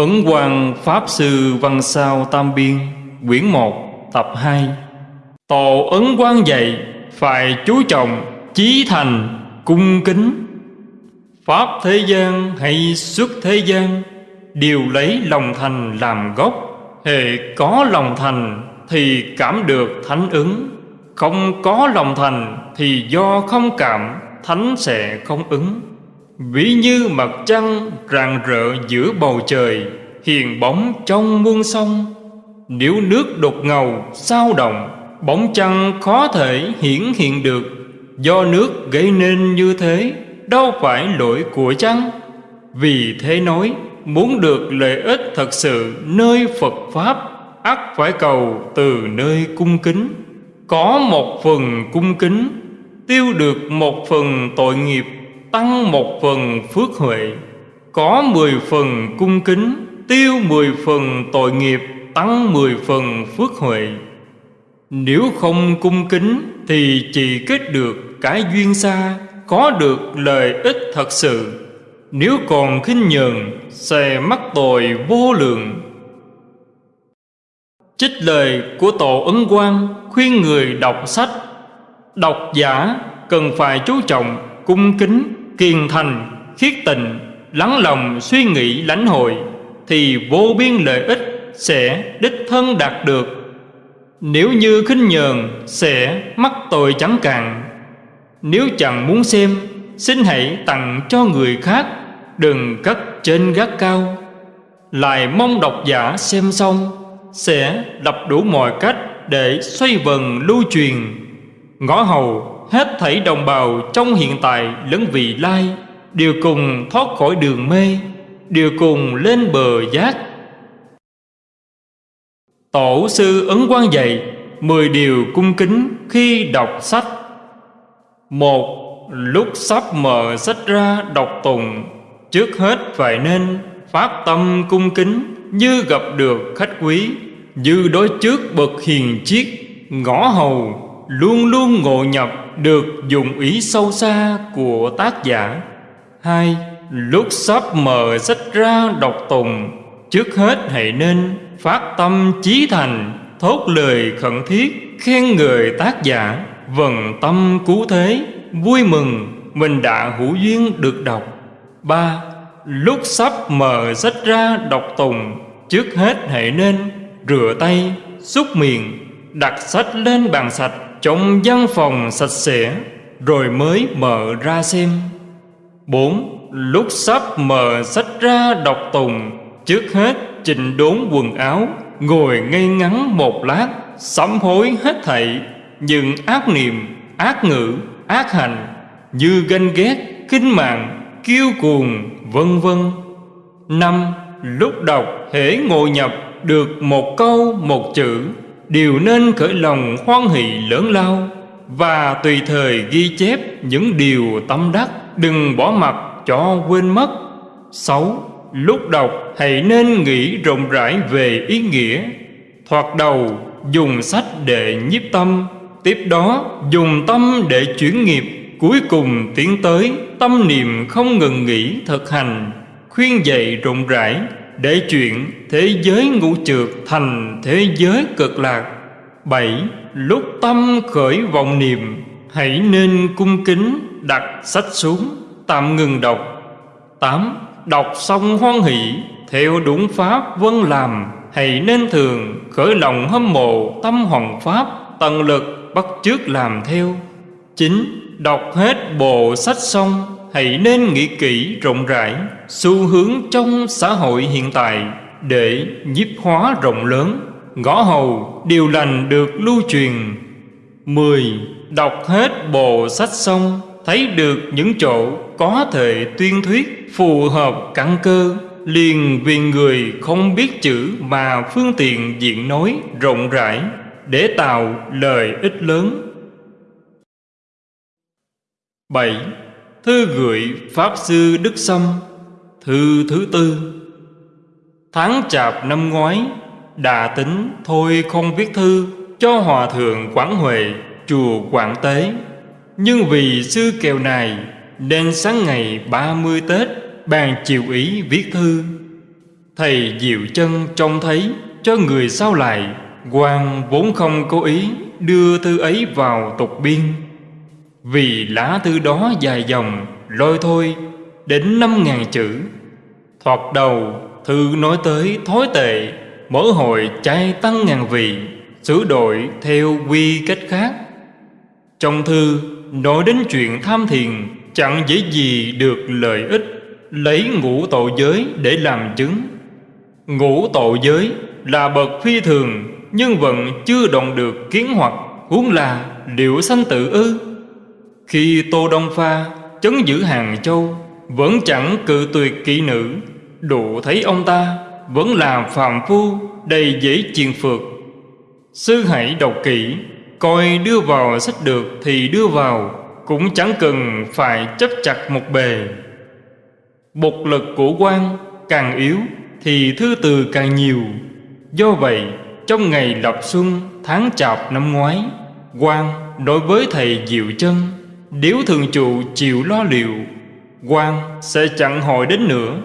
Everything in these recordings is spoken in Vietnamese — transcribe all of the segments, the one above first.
Ấn Quang Pháp Sư Văn Sao Tam Biên, Quyển 1 Tập 2 Tổ Ấn Quang dạy, Phải chú trọng, Chí thành, Cung kính. Pháp thế gian hay xuất thế gian, Đều lấy lòng thành làm gốc. Hệ có lòng thành Thì cảm được thánh ứng. Không có lòng thành Thì do không cảm, Thánh sẽ không ứng. Ví như mặt trăng rạng rỡ giữa bầu trời, Hiền bóng trong muôn sông. Nếu nước đột ngầu, sao động, Bóng trăng khó thể hiển hiện được. Do nước gây nên như thế, Đâu phải lỗi của trăng Vì thế nói, Muốn được lợi ích thật sự nơi Phật Pháp, ắt phải cầu từ nơi cung kính. Có một phần cung kính, Tiêu được một phần tội nghiệp tăng một phần phước huệ, có mười phần cung kính, tiêu mười phần tội nghiệp, tăng mười phần phước huệ. Nếu không cung kính thì chỉ kết được cái duyên xa, có được lợi ích thật sự. Nếu còn khinh nhờn, sẽ mắc tội vô lượng. Trích lời của tổ ấn quang khuyên người đọc sách. Đọc giả cần phải chú trọng cung kính kiên thành, khiết tình, lắng lòng suy nghĩ lãnh hội, thì vô biên lợi ích sẽ đích thân đạt được. Nếu như khinh nhờn, sẽ mắc tội chẳng cạn. Nếu chẳng muốn xem, xin hãy tặng cho người khác, đừng cất trên gác cao. Lại mong độc giả xem xong, sẽ đập đủ mọi cách để xoay vần lưu truyền. Ngõ hầu hết thảy đồng bào trong hiện tại lẫn vị lai, đều cùng thoát khỏi đường mê, đều cùng lên bờ giác. Tổ sư ấn quan dạy mười điều cung kính khi đọc sách. Một, lúc sắp mở sách ra đọc tùng trước hết phải nên phát tâm cung kính như gặp được khách quý, như đối trước bậc hiền chiết ngõ hầu luôn luôn ngộ nhập được dụng ý sâu xa của tác giả. Hai, lúc sắp mở sách ra đọc tùng, trước hết hãy nên phát tâm chí thành, thốt lời khẩn thiết khen người tác giả. Vần tâm cứu thế, vui mừng, mình đã hữu duyên được đọc. Ba, lúc sắp mở sách ra đọc tùng, trước hết hãy nên rửa tay, xúc miệng, đặt sách lên bàn sạch trong văn phòng sạch sẽ rồi mới mở ra xem. Bốn Lúc sắp mở sách ra đọc tùng Trước hết chỉnh đốn quần áo Ngồi ngay ngắn một lát Sám hối hết thảy. Những ác niệm, ác ngữ, ác hành Như ganh ghét, khinh mạng, kiêu cuồng, vân vân. Năm Lúc đọc hễ ngồi nhập được một câu một chữ đều nên khởi lòng hoan hỷ lớn lao và tùy thời ghi chép những điều tâm đắc, đừng bỏ mặc cho quên mất. Sáu, lúc đọc hãy nên nghĩ rộng rãi về ý nghĩa. Thoạt đầu, dùng sách để nhiếp tâm, tiếp đó dùng tâm để chuyển nghiệp. Cuối cùng tiến tới tâm niệm không ngừng nghỉ thực hành, khuyên dạy rộng rãi để chuyện thế giới ngũ trượt thành thế giới cực lạc. Bảy, lúc tâm khởi vọng niệm, hãy nên cung kính đặt sách xuống, tạm ngừng đọc. Tám, đọc xong hoan hỷ, theo đúng pháp vân làm, hãy nên thường khởi lòng hâm mộ tâm hoàng pháp, tận lực bắt chước làm theo. Chín, đọc hết bộ sách xong hãy nên nghĩ kỹ rộng rãi xu hướng trong xã hội hiện tại để nhiếp hóa rộng lớn ngõ hầu, điều lành được lưu truyền mười, Đọc hết bộ sách xong, Thấy được những chỗ có thể tuyên thuyết Phù hợp căn cơ, Liền vì người không biết chữ Mà phương tiện diện nói rộng rãi Để tạo lời ích lớn 7. Thư gửi Pháp Sư Đức Sâm, Thư thứ tư. Tháng chạp năm ngoái, Đà tính thôi không viết thư Cho Hòa Thượng Quảng Huệ, Chùa Quảng Tế. Nhưng vì sư kèo này, Nên sáng ngày 30 Tết, Bàn chiều ý viết thư. Thầy Diệu chân trông thấy, cho người sao lại quan vốn không cố ý đưa thư ấy vào tục biên. Vì lá thư đó dài dòng, lôi thôi, đến năm ngàn chữ. Thoạt đầu, thư nói tới thói tệ, Mở hội chay tăng ngàn vị, Sửa đổi theo quy cách khác. Trong thư nói đến chuyện tham thiền, Chẳng dễ gì được lợi ích, Lấy ngũ tội giới để làm chứng. Ngũ tội giới là bậc phi thường, Nhưng vẫn chưa đoạn được kiến hoặc, Huống là liệu sanh tự ư. Khi Tô Đông Pha chấn giữ Hàng Châu, Vẫn chẳng cự tuyệt kỹ nữ. Đủ thấy ông ta, Vẫn là phàm phu, Đầy dễ chiền phượt Sư hãy đọc kỹ, Coi đưa vào sách được thì đưa vào, Cũng chẳng cần phải chấp chặt một bề. Bột lực của quan càng yếu Thì thư từ càng nhiều. Do vậy, trong ngày lập xuân tháng chạp năm ngoái, quan đối với thầy Diệu Chân Điếu thường trụ chịu lo liệu, quan sẽ chẳng hỏi đến nữa.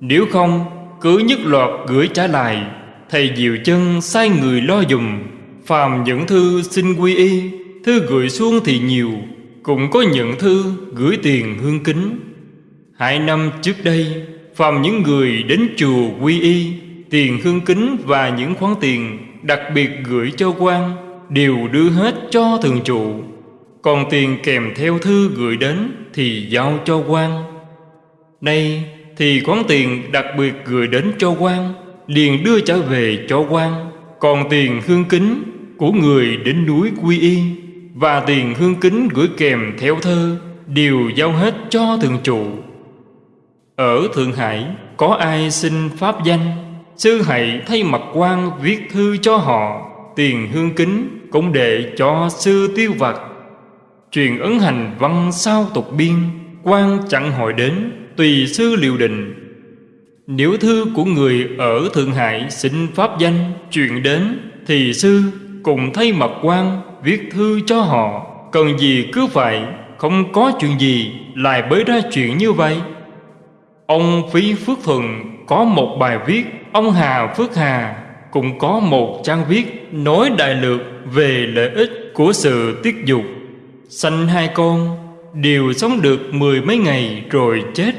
Nếu không, cứ nhất loạt gửi trả lại, Thầy Diệu Chân sai người lo dùm. Phàm những thư xin quy y, Thư gửi xuống thì nhiều, Cũng có những thư gửi tiền hương kính. Hai năm trước đây, Phàm những người đến chùa quy y, Tiền hương kính và những khoản tiền Đặc biệt gửi cho quan Đều đưa hết cho thường trụ. Còn tiền kèm theo thư gửi đến Thì giao cho quan Nay thì khoản tiền đặc biệt gửi đến cho quan liền đưa trở về cho quan còn tiền hương kính của người đến núi quy y và tiền hương kính gửi kèm theo thơ đều giao hết cho thượng trụ. Ở thượng hải có ai xin pháp danh? Sư hãy thay mặt quan viết thư cho họ, tiền hương kính cũng để cho sư tiêu vật truyền ấn hành văn sao tục biên, quan chẳng hỏi đến, tùy sư liều đình nếu thư của người ở Thượng Hải xin pháp danh truyền đến, Thì sư cùng thay mặt quan viết thư cho họ. Cần gì cứ phải, không có chuyện gì lại bới ra chuyện như vậy. Ông Phí Phước Thuần có một bài viết, Ông Hà Phước Hà cũng có một trang viết Nói đại lược về lợi ích của sự tiết dục. Sanh hai con, đều sống được mười mấy ngày rồi chết.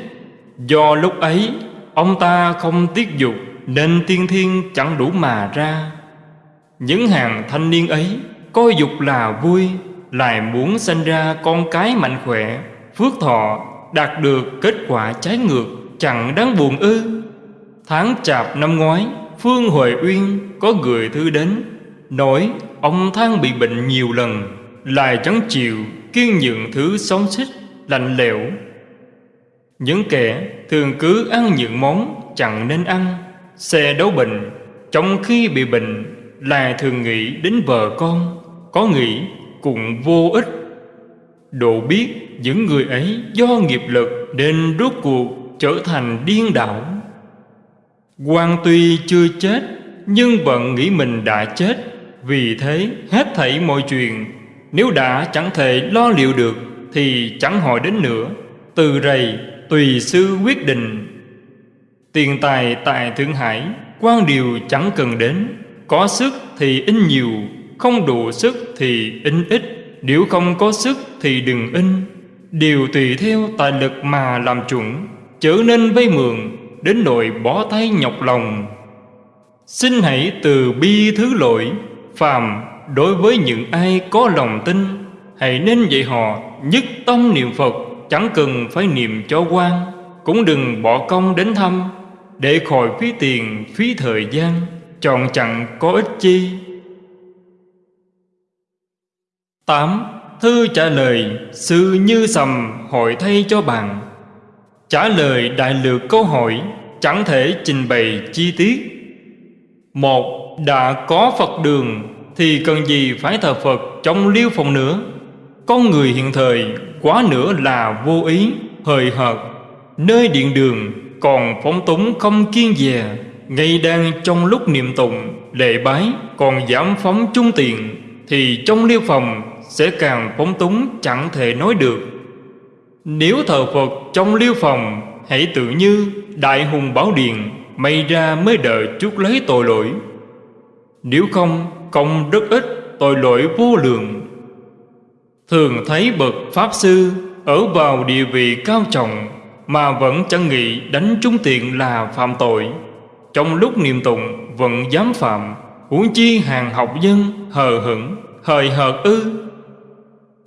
Do lúc ấy, Ông ta không tiết dục Nên tiên thiên chẳng đủ mà ra. Những hàng thanh niên ấy, Coi dục là vui, Lại muốn sanh ra con cái mạnh khỏe, Phước thọ, đạt được kết quả trái ngược, Chẳng đáng buồn ư. Tháng chạp năm ngoái, Phương Huệ Uyên có gửi thư đến, Nói ông thang bị bệnh nhiều lần. Lại chẳng chịu kiên nhượng thứ sống xích, Lạnh lẽo. Những kẻ thường cứ ăn những món chẳng nên ăn, Xe đấu bệnh Trong khi bị bệnh Là thường nghĩ đến vợ con, Có nghĩ cũng vô ích. Độ biết những người ấy do nghiệp lực Nên rốt cuộc trở thành điên đảo. Quan tuy chưa chết, Nhưng vẫn nghĩ mình đã chết. Vì thế hết thảy mọi chuyện nếu đã chẳng thể lo liệu được, Thì chẳng hỏi đến nữa. Từ rầy, tùy sư quyết định. Tiền tài tại thượng hải, quan điều chẳng cần đến. Có sức thì in nhiều, không đủ sức thì in ít. Nếu không có sức thì đừng in. Đều tùy theo tài lực mà làm chuẩn, Chớ nên vay mượn, đến nỗi bỏ tay nhọc lòng. Xin hãy từ bi thứ lỗi, phàm đối với những ai có lòng tin hãy nên dạy họ nhất tâm niệm phật Chẳng cần phải niệm cho quan. Cũng đừng bỏ công đến thăm Để khỏi phí tiền, phí thời gian Chọn chẳng có ích chi. 8. Thư trả lời Sư Như Sầm hỏi thay cho bạn. Trả lời đại lược câu hỏi Chẳng thể trình bày chi tiết. Một Đã có Phật đường thì cần gì phải thờ Phật trong liêu phòng nữa? Con người hiện thời quá nữa là vô ý, hời hợt. Nơi điện đường còn phóng túng không kiên dè Ngay đang trong lúc niệm tụng, lệ bái còn giảm phóng trung tiền Thì trong liêu phòng sẽ càng phóng túng chẳng thể nói được. Nếu thờ Phật trong liêu phòng Hãy tự như Đại Hùng Bảo Điện May ra mới đợi chút lấy tội lỗi. Nếu không công đức ít Tội lỗi vô lượng. Thường thấy bậc Pháp Sư Ở vào địa vị cao trọng Mà vẫn chẳng nghĩ đánh trúng tiện là phạm tội. Trong lúc niệm tụng, vẫn dám phạm, Huống chi hàng học dân hờ hững, Hời hợt ư.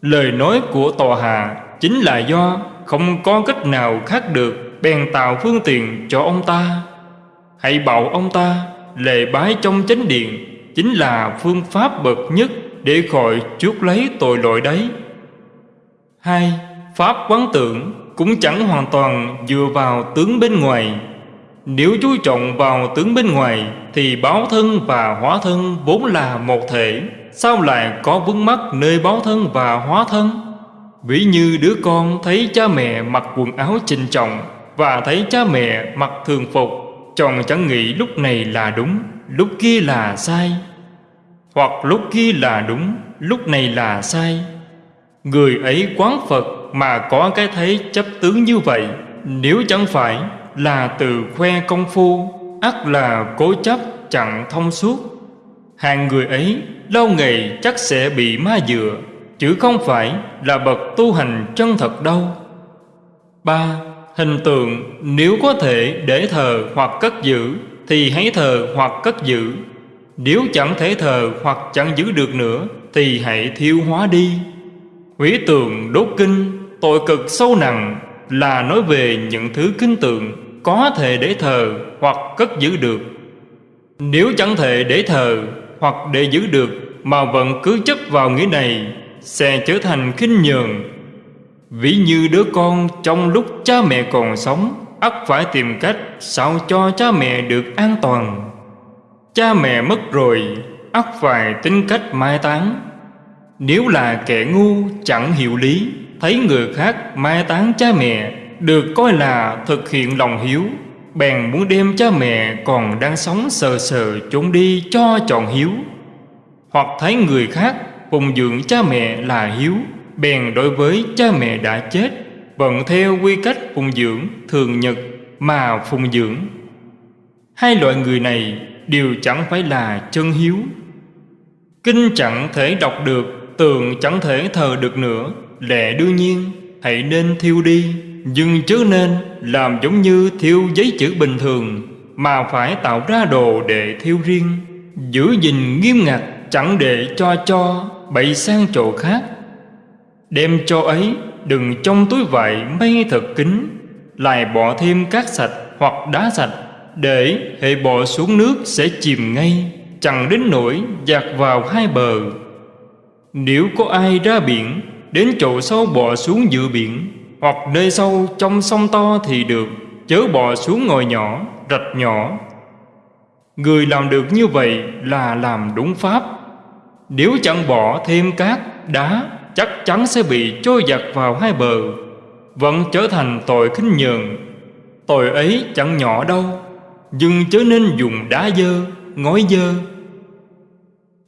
Lời nói của tòa hạ Chính là do không có cách nào khác được Bèn tạo phương tiện cho ông ta. Hãy bảo ông ta Lệ bái trong chánh điện Chính là phương pháp bậc nhất Để khỏi chuốc lấy tội lỗi đấy. Hai, Pháp quán tưởng cũng chẳng hoàn toàn dựa vào tướng bên ngoài. Nếu chú trọng vào tướng bên ngoài Thì báo thân và hóa thân vốn là một thể, Sao lại có vướng mắc nơi báo thân và hóa thân? Ví như đứa con thấy cha mẹ mặc quần áo trình trọng Và thấy cha mẹ mặc thường phục Chồng chẳng nghĩ lúc này là đúng. Lúc kia là sai. Hoặc lúc kia là đúng, Lúc này là sai. Người ấy quán Phật mà có cái thấy chấp tướng như vậy, Nếu chẳng phải là từ khoe công phu, ắt là cố chấp chẳng thông suốt. Hàng người ấy lâu ngày chắc sẽ bị ma dựa Chứ không phải là bậc tu hành chân thật đâu. Ba, Hình tượng nếu có thể để thờ hoặc cất giữ. Thì hãy thờ hoặc cất giữ. Nếu chẳng thể thờ hoặc chẳng giữ được nữa, Thì hãy thiêu hóa đi. Hủy tượng đốt kinh, Tội cực sâu nặng Là nói về những thứ kinh tượng Có thể để thờ hoặc cất giữ được. Nếu chẳng thể để thờ hoặc để giữ được Mà vẫn cứ chấp vào nghĩa này, Sẽ trở thành khinh nhường Ví như đứa con trong lúc cha mẹ còn sống ắt phải tìm cách sao cho cha mẹ được an toàn. Cha mẹ mất rồi ắt phải tính cách mai táng. Nếu là kẻ ngu chẳng hiểu lý, Thấy người khác mai táng cha mẹ, Được coi là thực hiện lòng hiếu, Bèn muốn đem cha mẹ còn đang sống sờ sờ trốn đi cho chọn hiếu. Hoặc thấy người khác phụng dưỡng cha mẹ là hiếu, Bèn đối với cha mẹ đã chết Vận theo quy cách phụng dưỡng thường nhật mà phụng dưỡng. Hai loại người này đều chẳng phải là chân hiếu. Kinh chẳng thể đọc được, Tường chẳng thể thờ được nữa. Lẽ đương nhiên, Hãy nên thiêu đi, Nhưng chớ nên làm giống như thiêu giấy chữ bình thường, Mà phải tạo ra đồ để thiêu riêng. Giữ gìn nghiêm ngặt, Chẳng để cho cho Bậy sang chỗ khác. Đem cho ấy Đừng trong túi vải may thật kín Lại bỏ thêm cát sạch hoặc đá sạch Để hệ bỏ xuống nước sẽ chìm ngay Chẳng đến nỗi dạt vào hai bờ. Nếu có ai ra biển Đến chỗ sâu bò xuống giữa biển Hoặc nơi sâu trong sông to thì được Chớ bò xuống ngồi nhỏ, rạch nhỏ. Người làm được như vậy là làm đúng pháp. Nếu chẳng bỏ thêm cát, đá Chắc chắn sẽ bị trôi giặt vào hai bờ Vẫn trở thành tội khinh nhường Tội ấy chẳng nhỏ đâu Nhưng chớ nên dùng đá dơ, ngói dơ.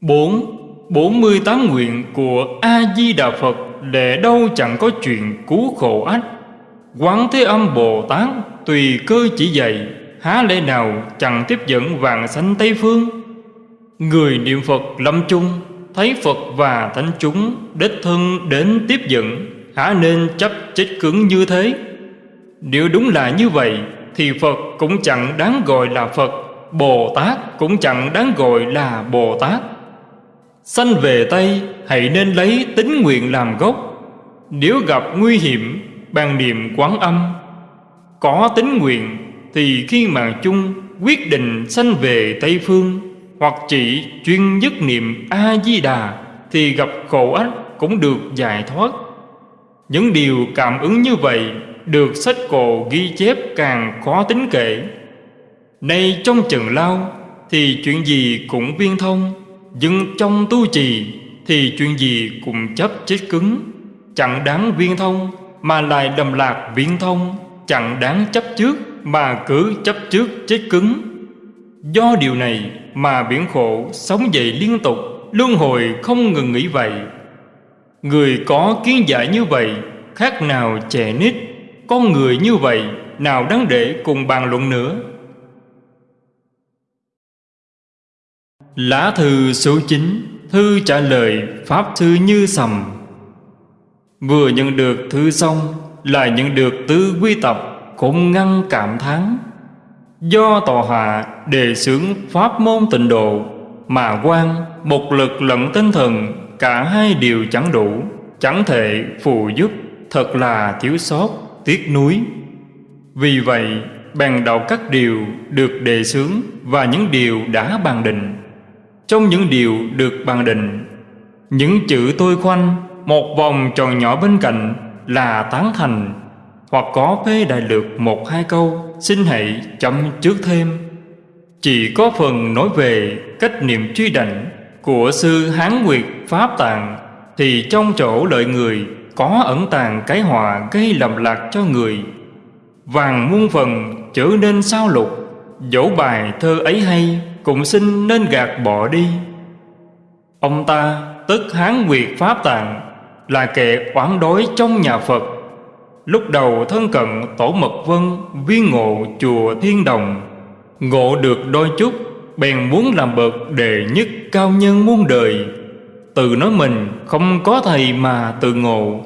4. 48 nguyện của A-di-đà Phật để đâu chẳng có chuyện cứu khổ ách. Quán Thế Âm Bồ Tát tùy cơ chỉ dạy Há lẽ nào chẳng tiếp dẫn vàng sanh Tây Phương? Người niệm Phật lâm chung Thấy Phật và thánh chúng Đích thân đến tiếp dẫn hả nên chấp chết cứng như thế. Nếu đúng là như vậy, Thì Phật cũng chẳng đáng gọi là Phật, Bồ Tát cũng chẳng đáng gọi là Bồ Tát. Sanh về Tây, hãy nên lấy tính nguyện làm gốc. Nếu gặp nguy hiểm bàn niệm quán âm. Có tính nguyện, thì khi mà chung, quyết định sanh về Tây Phương. Hoặc chỉ chuyên nhất niệm A-di-đà Thì gặp khổ ách cũng được giải thoát. Những điều cảm ứng như vậy Được sách cổ ghi chép càng khó tính kể. Nay trong trần lao Thì chuyện gì cũng viên thông, nhưng trong tu trì Thì chuyện gì cũng chấp chết cứng. Chẳng đáng viên thông Mà lại đầm lạc viên thông, Chẳng đáng chấp trước Mà cứ chấp trước chết cứng. Do điều này mà biển khổ sống dậy liên tục, Luân hồi không ngừng nghỉ vậy. Người có kiến giải như vậy, Khác nào trẻ nít. Con người như vậy, Nào đáng để cùng bàn luận nữa. Lá thư số 9 Thư trả lời Pháp Thư Như Sầm. Vừa nhận được thư xong, Lại nhận được tư quy tập Cũng ngăn cảm thán. Do tòa hạ đề xướng Pháp môn tịnh độ Mà quan một lực lẫn tinh thần Cả hai đều chẳng đủ Chẳng thể phù giúp Thật là thiếu sót, tiếc nuối. Vì vậy bèn đọc các điều được đề xướng Và những điều đã bàn định. Trong những điều được bàn định Những chữ tôi khoanh Một vòng tròn nhỏ bên cạnh Là tán thành Hoặc có phê đại lược một hai câu. Xin hãy chậm trước thêm. Chỉ có phần nói về cách niệm truy đảnh Của sư Hán Nguyệt Pháp Tạng, Thì trong chỗ lợi người Có ẩn tàng cái họa gây lầm lạc cho người. Vàng muôn phần trở nên sao lục, Dẫu bài thơ ấy hay, Cũng xin nên gạt bỏ đi. Ông ta, tức Hán Nguyệt Pháp Tạng, Là kẻ oán đối trong nhà Phật. Lúc đầu thân cận Tổ Mật Vân Viên ngộ chùa Thiên Đồng. Ngộ được đôi chút, Bèn muốn làm bậc đệ nhất cao nhân muôn đời. Tự nói mình không có thầy mà tự ngộ.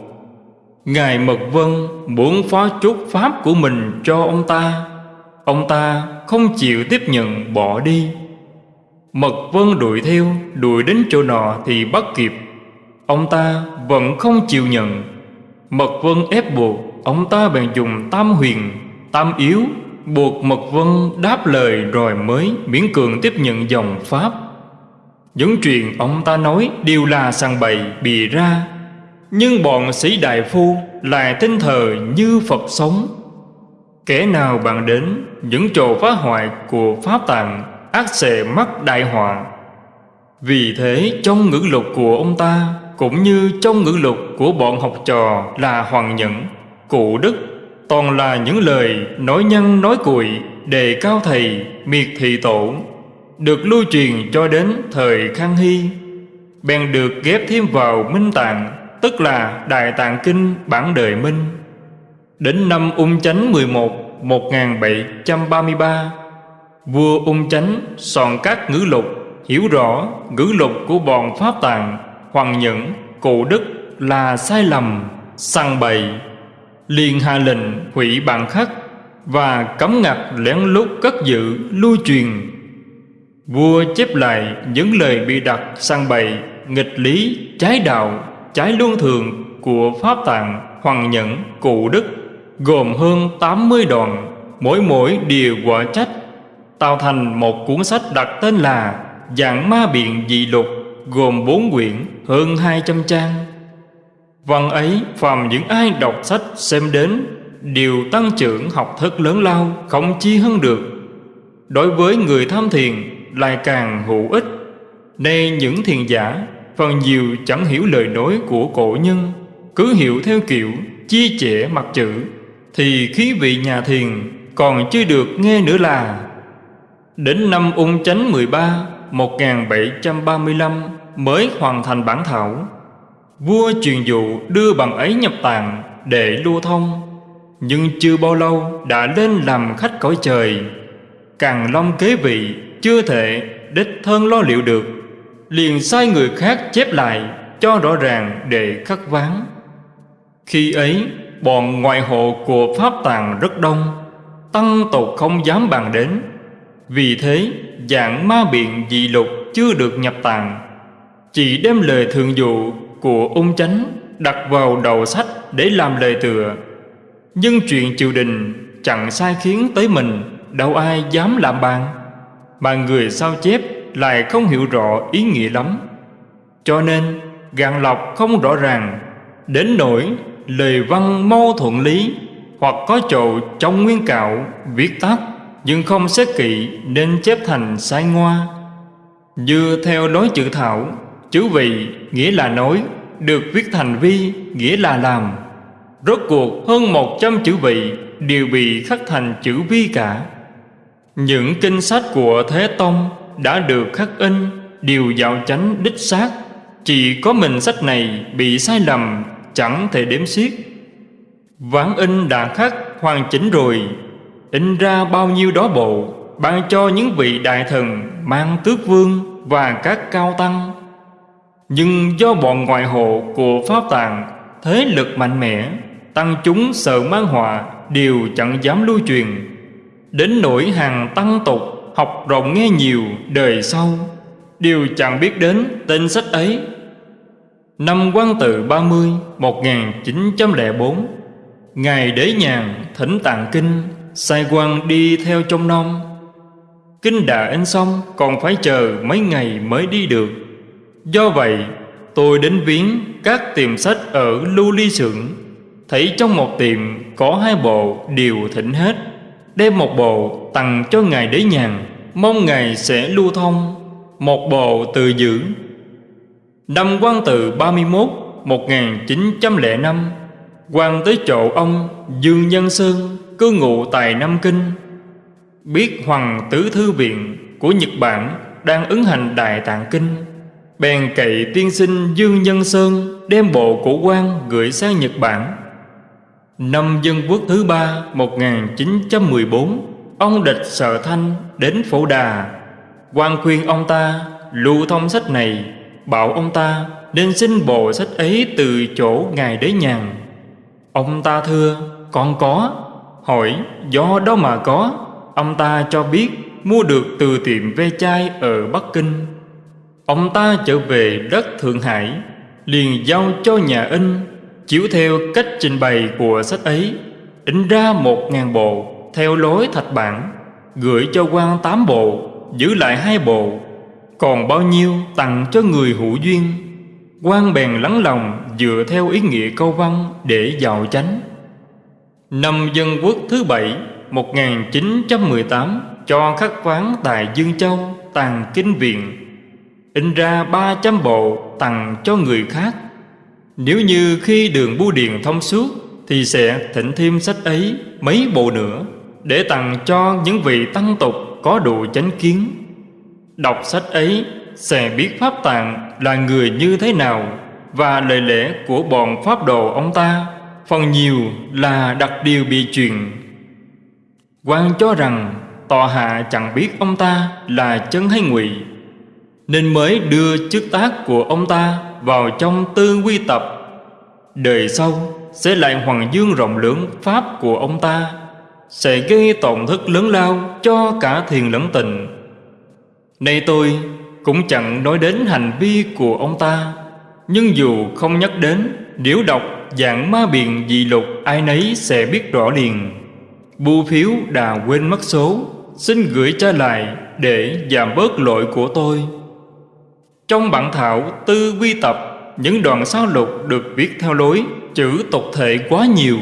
Ngài Mật Vân muốn phó chút pháp của mình cho ông ta. Ông ta không chịu tiếp nhận, bỏ đi. Mật Vân đuổi theo, Đuổi đến chỗ nọ thì bắt kịp. Ông ta vẫn không chịu nhận. Mật Vân ép buộc Ông ta bèn dùng tam huyền Tam yếu Buộc Mật Vân đáp lời rồi mới miễn cường tiếp nhận dòng Pháp. Những chuyện ông ta nói đều là sàng bậy bì ra Nhưng bọn sĩ đại phu lại tinh thờ như Phật sống. Kẻ nào bạn đến những trò phá hoại của Pháp Tạng ác sẽ mắc đại họa. Vì thế trong ngữ lục của ông ta Cũng như trong ngữ lục của bọn học trò là Hoàng Nhẫn, Cụ Đức Toàn là những lời nói nhân nói cùi Đề cao thầy, miệt thị tổ Được lưu truyền cho đến thời Khang Hy Bèn được ghép thêm vào Minh Tạng Tức là Đại Tạng Kinh bản đời Minh. Đến năm Ung Chánh 11 1733 Vua Ung Chánh soạn các ngữ lục Hiểu rõ ngữ lục của bọn Pháp Tạng Hoàng Nhẫn, Cụ Đức là sai lầm, săn bậy liền hạ lệnh hủy bản khắc và cấm ngặt lén lút cất giữ, lưu truyền. Vua chép lại những lời bị đặt sang bày nghịch lý, trái đạo, trái luân thường của pháp tạng hoàng nhẫn cụ đức, gồm hơn 80 đoạn, mỗi mỗi điều quả trách, tạo thành một cuốn sách đặt tên là Dạng Ma Biện Dị Lục gồm bốn quyển, hơn 200 trang. Văn ấy phàm những ai đọc sách xem đến Đều tăng trưởng học thức lớn lao, Không chi hơn được. Đối với người tham thiền Lại càng hữu ích. Nay những thiền giả, Phần nhiều chẳng hiểu lời nói của cổ nhân, Cứ hiểu theo kiểu Chia trẻ mặt chữ, Thì khí vị nhà thiền Còn chưa được nghe nữa là. Đến năm ung chánh 13 1735 Mới hoàn thành bản thảo. Vua truyền dụ đưa bằng ấy nhập tàng để lưu thông. Nhưng chưa bao lâu đã lên làm khách cõi trời. Càng long kế vị, chưa thể đích thân lo liệu được. Liền sai người khác chép lại, cho rõ ràng để khắc ván. Khi ấy, bọn ngoại hộ của Pháp Tàng rất đông, Tăng tộc không dám bàn đến. Vì thế, dạng ma biện dị lục chưa được nhập tàng. Chỉ đem lời thường dụ của ung chánh đặt vào đầu sách để làm lời tựa. Nhưng chuyện triều đình chẳng sai khiến tới mình, đâu ai dám làm bàn mà người sao chép lại không hiểu rõ ý nghĩa lắm. Cho nên gạn lọc không rõ ràng đến nỗi lời văn mâu thuận lý hoặc có chỗ trong nguyên cạo viết tắt nhưng không xét kỹ nên chép thành sai ngoa. Như theo đối chữ thảo chữ vị nghĩa là nói, được viết thành vi nghĩa là làm. Rốt cuộc, hơn một trăm chữ vị đều bị khắc thành chữ vi cả. Những kinh sách của thế tông đã được khắc in, đều dạo chánh đích xác. Chỉ có mình sách này bị sai lầm, chẳng thể đếm xiết. Ván in đã khắc, hoàn chỉnh rồi. In ra bao nhiêu đó bộ, ban cho những vị đại thần mang tước vương và các cao tăng. Nhưng do bọn ngoại hộ của Pháp tàng thế lực mạnh mẽ, tăng chúng sợ mang họa đều chẳng dám lưu truyền. Đến nỗi hàng tăng tục học rộng nghe nhiều đời sau đều chẳng biết đến tên sách ấy. Năm quan tự 30 1904 Ngài Đế Nhàn thỉnh tạng kinh Sai quan đi theo trong non Kinh đã in xong Còn phải chờ mấy ngày mới đi được Do vậy, tôi đến viếng các tiệm sách ở Lưu Ly Sưởng. Thấy trong một tiệm có hai bộ đều thỉnh hết, Đem một bộ tặng cho Ngài Đế Nhàn, Mong Ngài sẽ lưu thông. Một bộ từ giữ Năm quan tự 31 1905 quan tới chỗ ông, Dương Nhân Sơn, cư ngụ tại Nam Kinh. Biết Hoàng Tứ Thư Viện của Nhật Bản đang ứng hành Đại Tạng Kinh bèn cậy tiên sinh Dương Nhân Sơn đem bộ cổ quan gửi sang Nhật Bản. Năm Dân Quốc thứ ba 1914 Ông địch Sợ Thanh đến Phổ Đà. Quan khuyên ông ta lưu thông sách này, Bảo ông ta nên xin bộ sách ấy từ chỗ Ngài Đế Nhàn. Ông ta thưa Con có, Hỏi do đó mà có, Ông ta cho biết mua được từ tiệm ve chai ở Bắc Kinh. Ông ta trở về đất Thượng Hải, Liền giao cho nhà in, Chiếu theo cách trình bày của sách ấy, In ra một ngàn bộ Theo lối thạch bản, Gửi cho quan tám bộ, Giữ lại hai bộ, Còn bao nhiêu tặng cho người hữu duyên quan bèn lắng lòng dựa theo ý nghĩa câu văn để giàu chánh. Năm Dân Quốc thứ bảy 1918 cho khắc quán tại Dương Châu, tàng kinh viện in ra 300 bộ tặng cho người khác. Nếu như khi đường bưu điện thông suốt, thì sẽ thỉnh thêm sách ấy, mấy bộ nữa, để tặng cho những vị tăng tục có độ chánh kiến. Đọc sách ấy, sẽ biết Pháp Tạng là người như thế nào và lời lẽ của bọn Pháp đồ ông ta, phần nhiều là đặc điều bị truyền. quan cho rằng tòa hạ chẳng biết ông ta là chân hay ngụy nên mới đưa chức tác của ông ta vào trong tư quy tập. Đời sau, sẽ lại hoàng dương rộng lớn pháp của ông ta, sẽ gây tổn thất lớn lao cho cả thiền lẫn tình nay tôi cũng chẳng nói đến hành vi của ông ta, nhưng dù không nhắc đến, Nếu đọc dạng ma biện dị lục Ai nấy sẽ biết rõ liền. Bu phiếu đã quên mất số, Xin gửi trả lại Để giảm bớt lỗi của tôi. Trong bản thảo tư quy tập Những đoạn sao lục được viết theo lối Chữ tục thể quá nhiều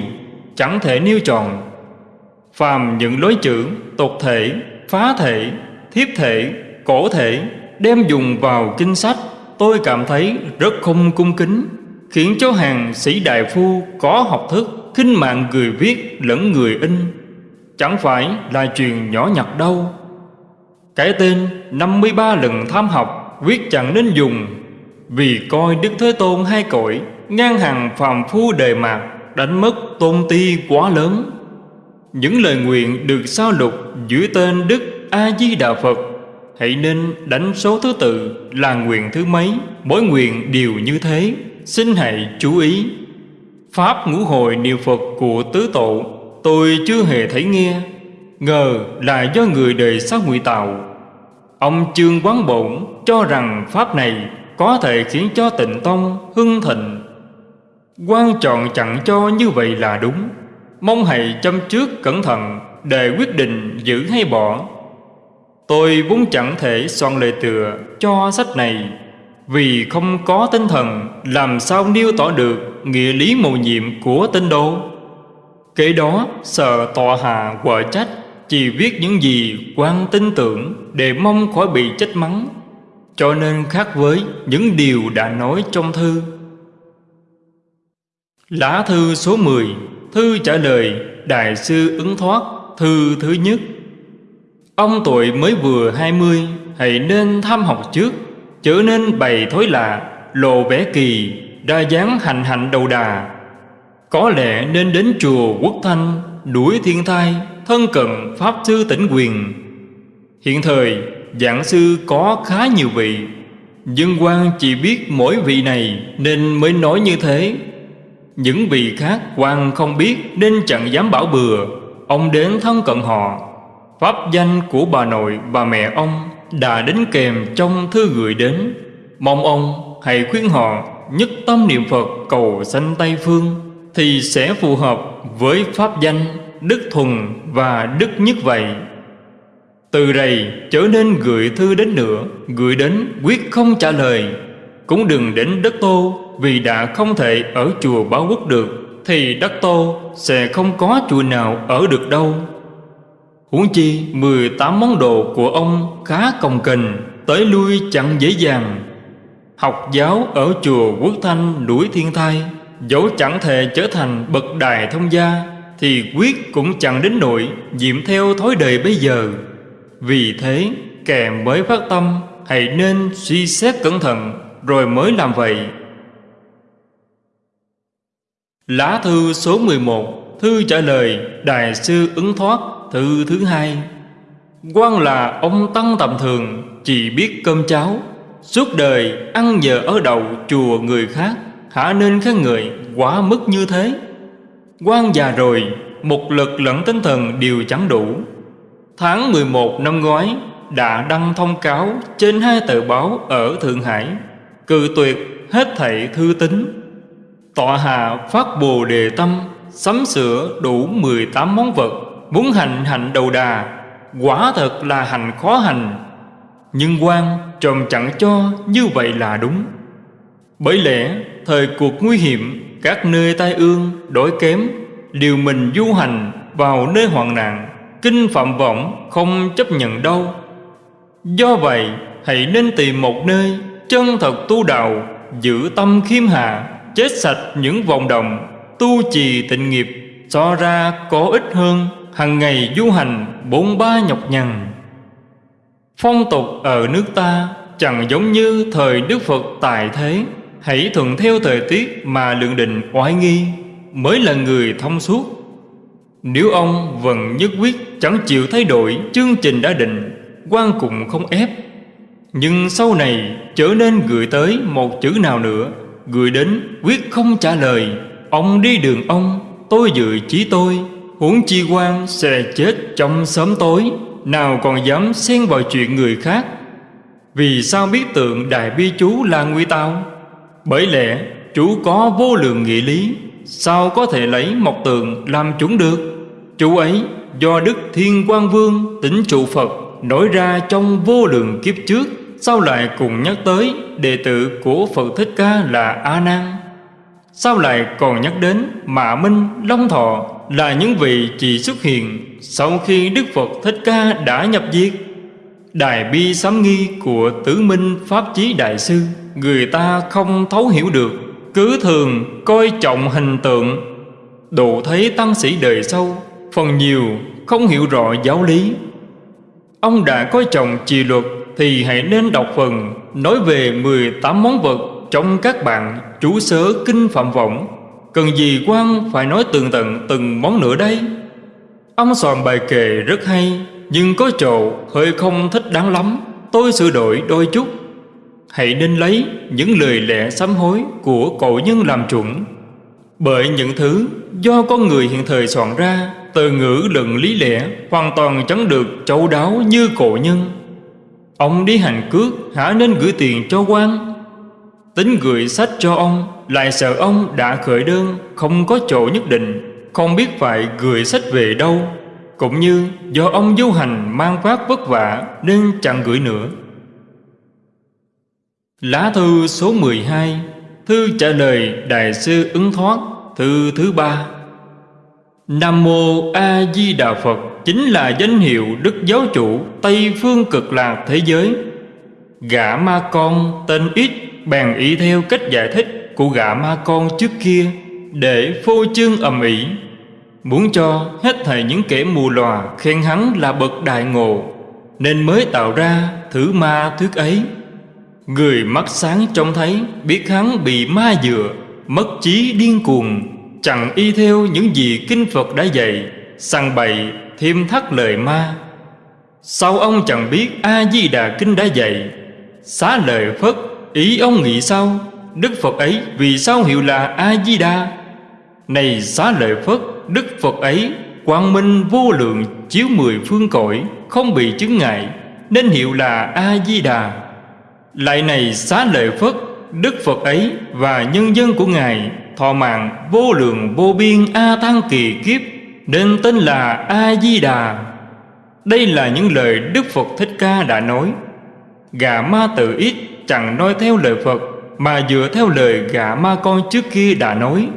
Chẳng thể nêu tròn. Phàm những lối chữ tục thể, phá thể, thiếp thể, cổ thể Đem dùng vào kinh sách tôi cảm thấy rất không cung kính khiến cho hàng sĩ đại phu có học thức khinh mạng người viết lẫn người in. Chẳng phải là chuyện nhỏ nhặt đâu. Cái tên 53 lần tham học viết chẳng nên dùng, vì coi Đức Thế Tôn hai cõi, ngang hàng phàm phu đề mạc, đánh mất tôn ti quá lớn. Những lời nguyện được sao lục dưới tên Đức A Di Đà Phật, Hãy nên đánh số thứ tự là nguyện thứ mấy, Mỗi nguyện đều như thế. Xin hãy chú ý, Pháp ngũ hồi niệm Phật của tứ tổ, Tôi chưa hề thấy nghe, Ngờ là do người đời sau ngụy tạo. Ông Trương Quán Bổn cho rằng Pháp này Có thể khiến cho tịnh tông hưng thịnh. Quan trọng chẳng cho như vậy là đúng. Mong hãy chăm trước cẩn thận Để quyết định giữ hay bỏ. Tôi vốn chẳng thể soạn lời tựa cho sách này, Vì không có tinh thần Làm sao nêu tỏ được Nghĩa lý mầu nhiệm của tinh đô Kế đó sợ tòa hạ quở trách chỉ viết những gì quan tin tưởng Để mong khỏi bị trách mắng. Cho nên khác với những điều đã nói trong thư. Lá thư số 10 Thư trả lời Đại sư ứng thoát, Thư thứ nhất. Ông tuổi mới vừa hai mươi, Hãy nên tham học trước, Chớ nên bày thối lạ, Lộ vẻ kỳ, Đa dáng hành hạnh đầu đà. Có lẽ nên đến chùa Quốc Thanh Đuổi thiên thai. Thân cận Pháp Sư tỉnh quyền. Hiện thời, giảng sư có khá nhiều vị Dân quan chỉ biết mỗi vị này Nên mới nói như thế. Những vị khác quan không biết Nên chẳng dám bảo bừa, Ông đến thân cận họ. Pháp danh của bà nội, bà mẹ ông Đã đến kèm trong thư gửi đến. Mong ông hãy khuyên họ Nhất tâm niệm Phật cầu sanh Tây Phương Thì sẽ phù hợp với pháp danh. Đức Thuần và Đức Nhất Vậy. Từ đây trở nên gửi thư đến nữa Gửi đến quyết không trả lời. Cũng đừng đến đất tô, Vì đã không thể ở chùa báo quốc được, Thì đất tô sẽ không có chùa nào ở được đâu. Huống chi 18 món đồ của ông khá công kình Tới lui chẳng dễ dàng. Học giáo ở chùa Quốc Thanh núi Thiên Thai, Dẫu chẳng thể trở thành bậc đài thông gia thì quyết cũng chẳng đến nỗi Diệm theo thói đời bây giờ. Vì thế kẻ mới phát tâm, Hãy nên suy xét cẩn thận, Rồi mới làm vậy. Lá thư số 11 Thư trả lời Đại sư ứng thoát, Thư thứ hai. Quan là ông Tăng tầm thường, Chỉ biết cơm cháo. Suốt đời ăn nhờ ở đầu chùa người khác, Hả nên các người quá mức như thế quan già rồi, Một lực lẫn tinh thần đều chẳng đủ. Tháng 11 năm ngoái, đã đăng thông cáo trên hai tờ báo ở Thượng Hải, cự tuyệt hết thảy thư tín. Tọa hạ phát bồ đề tâm, sắm sửa đủ 18 món vật, muốn hành hạnh đầu đà. Quả thật là hành khó hành. Nhưng quan tròm chẳng cho như vậy là đúng. Bởi lẽ, thời cuộc nguy hiểm các nơi tai ương, đổi kém, liều mình du hành vào nơi hoạn nạn, Kinh phạm vọng không chấp nhận đâu Do vậy, hãy nên tìm một nơi Chân thật tu đạo, Giữ tâm khiêm hạ, Chết sạch những vòng đồng Tu trì tịnh nghiệp So ra có ích hơn hàng ngày du hành bốn ba nhọc nhằn. Phong tục ở nước ta Chẳng giống như thời Đức Phật tại thế. Hãy thuận theo thời tiết mà lượng định oai nghi, Mới là người thông suốt. Nếu ông vẫn nhất quyết chẳng chịu thay đổi chương trình đã định, quan cũng không ép. Nhưng sau này trở nên gửi tới một chữ nào nữa, Gửi đến quyết không trả lời, Ông đi đường ông, Tôi dự chí tôi, Huống chi quan sẽ chết trong sớm tối, Nào còn dám xen vào chuyện người khác. Vì sao biết tượng Đại Bi Chú là nguy tao bởi lẽ chủ có vô lượng nghị lý Sao có thể lấy một tượng làm chúng được? Chủ ấy do Đức Thiên Quang Vương tính trụ Phật nổi ra trong vô lượng kiếp trước Sao lại cùng nhắc tới đệ tử của Phật Thích Ca là A Nan. Sao lại còn nhắc đến Mạ Minh, Long Thọ Là những vị chỉ xuất hiện Sau khi Đức Phật Thích Ca đã nhập diệt đài bi sám nghi của Tứ Minh Pháp Chí Đại Sư. Người ta không thấu hiểu được. Cứ thường coi trọng hình tượng. Độ thấy tăng sĩ đời sau, Phần nhiều không hiểu rõ giáo lý. Ông đã coi trọng trì luật Thì hãy nên đọc phần Nói về 18 món vật Trong các bạn chú sớ kinh phạm vọng Cần gì quan phải nói tường tận từng món nữa đây? Ông soạn bài kệ rất hay. Nhưng có chỗ hơi không thích đáng lắm. Tôi sửa đổi đôi chút. Hãy nên lấy những lời lẽ sám hối Của cổ nhân làm chuẩn. Bởi những thứ do con người hiện thời soạn ra, từ ngữ luận lý lẽ hoàn toàn chẳng được châu đáo như cổ nhân. Ông đi hành cước hả nên gửi tiền cho quan. Tính gửi sách cho ông, lại sợ ông đã khởi đơn, không có chỗ nhất định. Không biết phải gửi sách về đâu cũng như do ông du hành mang vác vất vả nên chẳng gửi nữa. Lá thư số 12 thư trả lời đại sư ứng thoát thư thứ ba. Nam Mô A Di Đà Phật chính là danh hiệu Đức Giáo chủ Tây Phương Cực Lạc thế giới. Gã ma con tên ít bèn ý theo cách giải thích của gã ma con trước kia để phô trương ầm ĩ, muốn cho hết thảy những kẻ mù lòa khen hắn là bậc đại ngộ, nên mới tạo ra thử ma thuyết ấy. Người mắt sáng trông thấy biết hắn bị ma dựa, mất trí điên cuồng Chẳng y theo những gì Kinh Phật đã dạy Săn bày thêm thắt lời ma. Sao ông chẳng biết A-di-đà Kinh đã dạy? Xá lời Phất Ý ông nghĩ sao? Đức Phật ấy vì sao hiệu là A-di-đà? Này xá lời Phất Đức Phật ấy, quang minh vô lượng chiếu mười phương cõi, Không bị chứng ngại, Nên hiệu là A-di-đà. Lại này xá lợi Phất Đức Phật ấy và nhân dân của Ngài, Thọ mạng vô lượng vô biên A Tăng kỳ kiếp, Nên tên là A-di-đà. Đây là những lời Đức Phật Thích Ca đã nói. Gà ma tự ít chẳng nói theo lời Phật, Mà dựa theo lời gà ma con trước kia đã nói.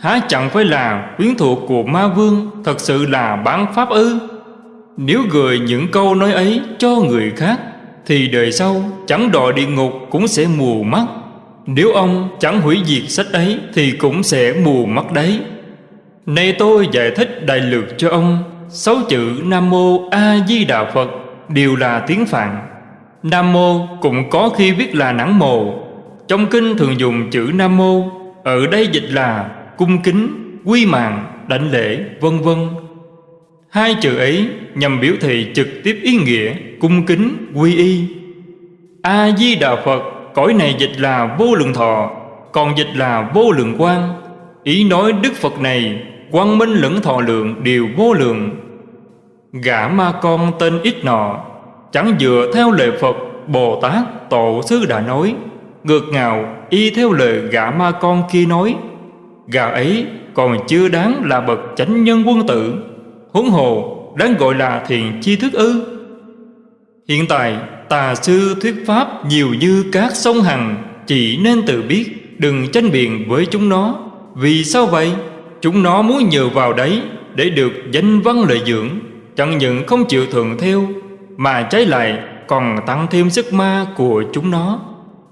Há chẳng phải là quyến thuộc của ma vương Thật sự là bán pháp ư? Nếu gửi những câu nói ấy cho người khác, Thì đời sau chẳng đọa địa ngục cũng sẽ mù mắt. Nếu ông chẳng hủy diệt sách ấy, Thì cũng sẽ mù mắt đấy. Nay tôi giải thích đại lược cho ông, Sáu chữ Nam Mô A Di Đà Phật Đều là tiếng Phạn. Nam Mô cũng có khi viết là nắng mồ. Trong kinh thường dùng chữ Nam Mô, Ở đây dịch là cung kính, quy mạng, đảnh lễ, vân vân. Hai chữ ấy nhằm biểu thị trực tiếp ý nghĩa cung kính, quy y. A Di Đà Phật, cõi này dịch là vô lượng thọ, còn dịch là vô lượng quan. Ý nói Đức Phật này quang minh lẫn thọ lượng đều vô lượng. Gã ma con tên ít nọ chẳng dựa theo lời Phật Bồ Tát Tổ sư đã nói, ngược ngào y theo lời gã ma con kia nói Gà ấy còn chưa đáng là bậc chánh nhân quân tử. Huống hồ, đáng gọi là thiền chi thức ư. Hiện tại, tà sư thuyết pháp nhiều như các sông hằng, Chỉ nên tự biết, đừng tranh biện với chúng nó. Vì sao vậy? Chúng nó muốn nhờ vào đấy để được danh văn lợi dưỡng, Chẳng những không chịu thuận theo, Mà trái lại còn tăng thêm sức ma của chúng nó.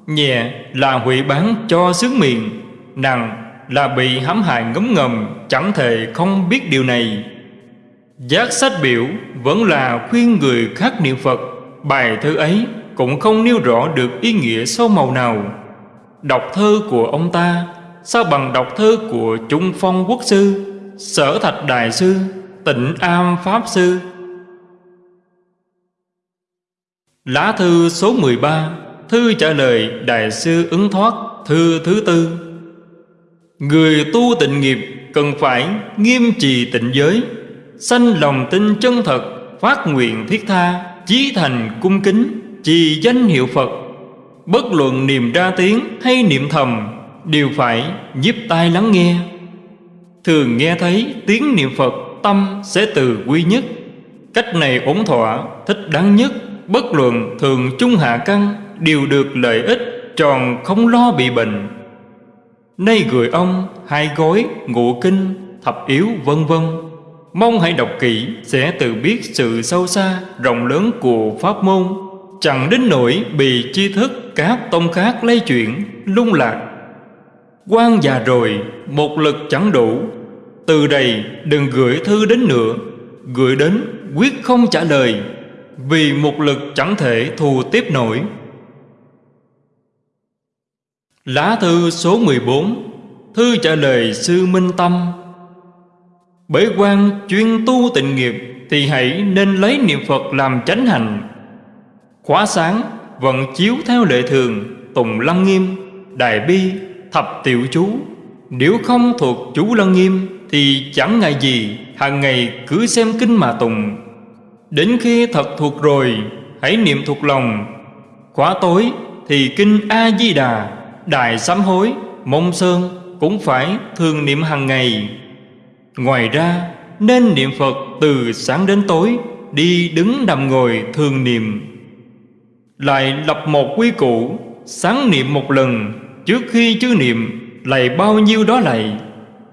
Nhẹ là hủy bán cho sướng miệng Nặng là bị hãm hại ngấm ngầm, chẳng thể không biết điều này. Giác sách biểu vẫn là khuyên người khác niệm phật. Bài thơ ấy cũng không nêu rõ được ý nghĩa sâu màu nào. Đọc thơ của ông ta, sao bằng đọc thơ của trung phong quốc sư, sở thạch đại sư, tịnh am pháp sư. Lá thư số 13 thư trả lời đại sư ứng thoát, thư thứ tư. Người tu tịnh nghiệp cần phải nghiêm trì tịnh giới, Sanh lòng tin chân thật, Phát nguyện thiết tha, Chí thành cung kính, Trì danh hiệu Phật. Bất luận niệm ra tiếng hay niệm thầm Đều phải giúp tai lắng nghe. Thường nghe thấy tiếng niệm Phật, Tâm sẽ từ quy nhất. Cách này ổn thỏa, Thích đáng nhất. Bất luận thường trung hạ căn Đều được lợi ích, Tròn không lo bị bệnh. Nay gửi ông hai gói ngụ kinh, thập yếu, vân vân. Mong hãy đọc kỹ, sẽ tự biết sự sâu xa, rộng lớn của pháp môn. Chẳng đến nỗi bị chi thức các tông khác lây chuyển, lung lạc. Quan già rồi, một lực chẳng đủ. Từ đây đừng gửi thư đến nữa. Gửi đến, quyết không trả lời. Vì một lực chẳng thể thù tiếp nổi. Lá thư số 14 Thư trả lời Sư Minh Tâm. Bởi quan chuyên tu tịnh nghiệp Thì hãy nên lấy niệm Phật làm chánh hành. Khóa sáng vận chiếu theo lệ thường, Tùng lăng nghiêm Đại bi, Thập tiểu chú. Nếu không thuộc chú lăng nghiêm Thì chẳng ngại gì, hàng ngày cứ xem kinh mà tùng. Đến khi thật thuộc rồi, Hãy niệm thuộc lòng. Khóa tối thì kinh A-di-đà Đại sám hối, mông sơn cũng phải thường niệm hàng ngày. Ngoài ra, nên niệm Phật từ sáng đến tối, đi đứng nằm ngồi thường niệm. Lại lập một quy củ, sáng niệm một lần, trước khi chưa niệm, lạy bao nhiêu đó lạy.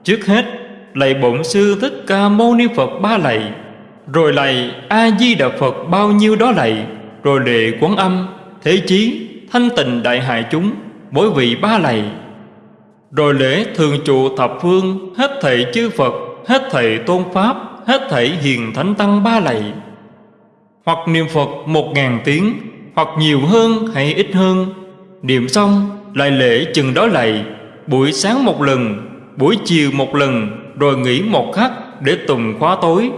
Trước hết, lạy Bổn Sư Thích Ca Mâu Ni Phật ba lạy, rồi lạy A-di-đà Phật bao nhiêu đó lạy, rồi lệ quán âm, thế chí, thanh tịnh đại hại chúng, mỗi vị ba lạy. Rồi lễ thường trụ thập phương, hết thảy chư phật, hết thảy tôn pháp, hết thảy hiền thánh tăng ba lạy. Hoặc niệm phật một ngàn tiếng, hoặc nhiều hơn hay ít hơn. Niệm xong, lại lễ chừng đó lạy. Buổi sáng một lần, buổi chiều một lần, rồi nghỉ một khắc để tùng khóa tối.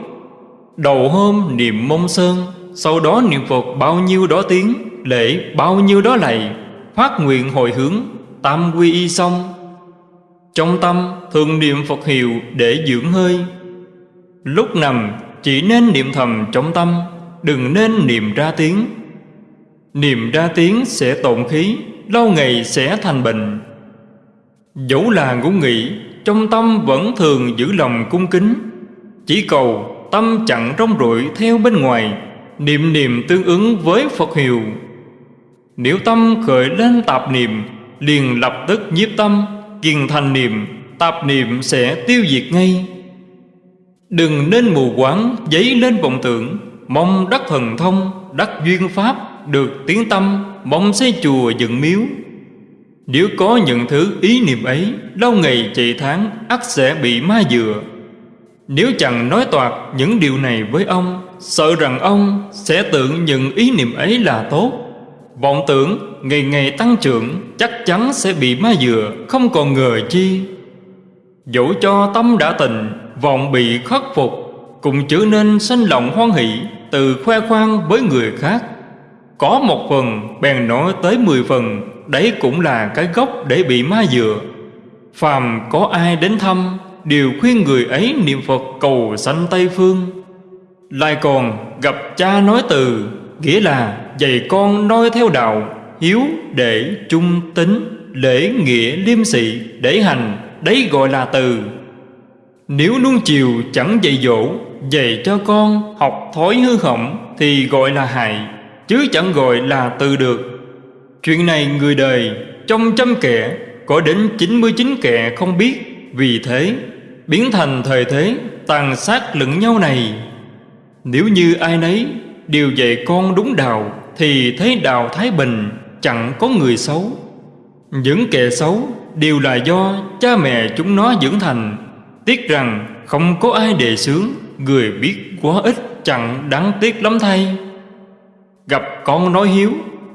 Đầu hôm niệm mông sơn, Sau đó niệm Phật bao nhiêu đó tiếng, Lễ bao nhiêu đó lạy. Phát nguyện hồi hướng Tam quy y xong. Trong tâm thường niệm Phật hiệu để dưỡng hơi. Lúc nằm, chỉ nên niệm thầm trong tâm, Đừng nên niệm ra tiếng. Niệm ra tiếng sẽ tổn khí, Lâu ngày sẽ thành bệnh. Dẫu là ngủ nghỉ Trong tâm vẫn thường giữ lòng cung kính. Chỉ cầu, tâm chẳng rong ruổi theo bên ngoài, Niệm niệm tương ứng với Phật hiệu. Nếu tâm khởi lên tạp niệm, Liền lập tức nhiếp tâm, Kiền thành niệm, Tạp niệm sẽ tiêu diệt ngay. Đừng nên mù quáng Giấy lên vọng tưởng. Mong đắc thần thông, Đắc duyên pháp, Được tiếng tâm, Mong xây chùa dựng miếu. Nếu có những thứ ý niệm ấy, Lâu ngày chạy tháng, ắt sẽ bị ma dừa. Nếu chẳng nói toạc những điều này với ông, Sợ rằng ông sẽ tưởng những ý niệm ấy là tốt. Vọng tưởng ngày ngày tăng trưởng, Chắc chắn sẽ bị ma dừa, Không còn ngờ chi. Dẫu cho tâm đã tình Vọng bị khắc phục, Cũng trở nên sanh lòng hoan hỷ, Từ khoe khoang với người khác. Có một phần, bèn nói tới mười phần, Đấy cũng là cái gốc để bị ma dừa. Phàm có ai đến thăm, Đều khuyên người ấy niệm Phật cầu sanh Tây Phương. Lại còn gặp cha nói từ Nghĩa là dạy con noi theo đạo, Hiếu để trung tính Lễ nghĩa liêm sĩ để hành, Đấy gọi là từ. Nếu nuông chiều chẳng dạy dỗ, Dạy cho con học thói hư hỏng Thì gọi là hại, Chứ chẳng gọi là từ được. Chuyện này người đời Trong trăm kẻ, Có đến 99 kẻ không biết. Vì thế, Biến thành thời thế, Tàn sát lẫn nhau này. Nếu như ai nấy đều dạy con đúng đạo Thì thấy đạo Thái Bình, chẳng có người xấu. Những kẻ xấu đều là do cha mẹ chúng nó dưỡng thành. Tiếc rằng không có ai đề xướng, Người biết quá ít chẳng đáng tiếc lắm thay. Gặp con nói hiếu,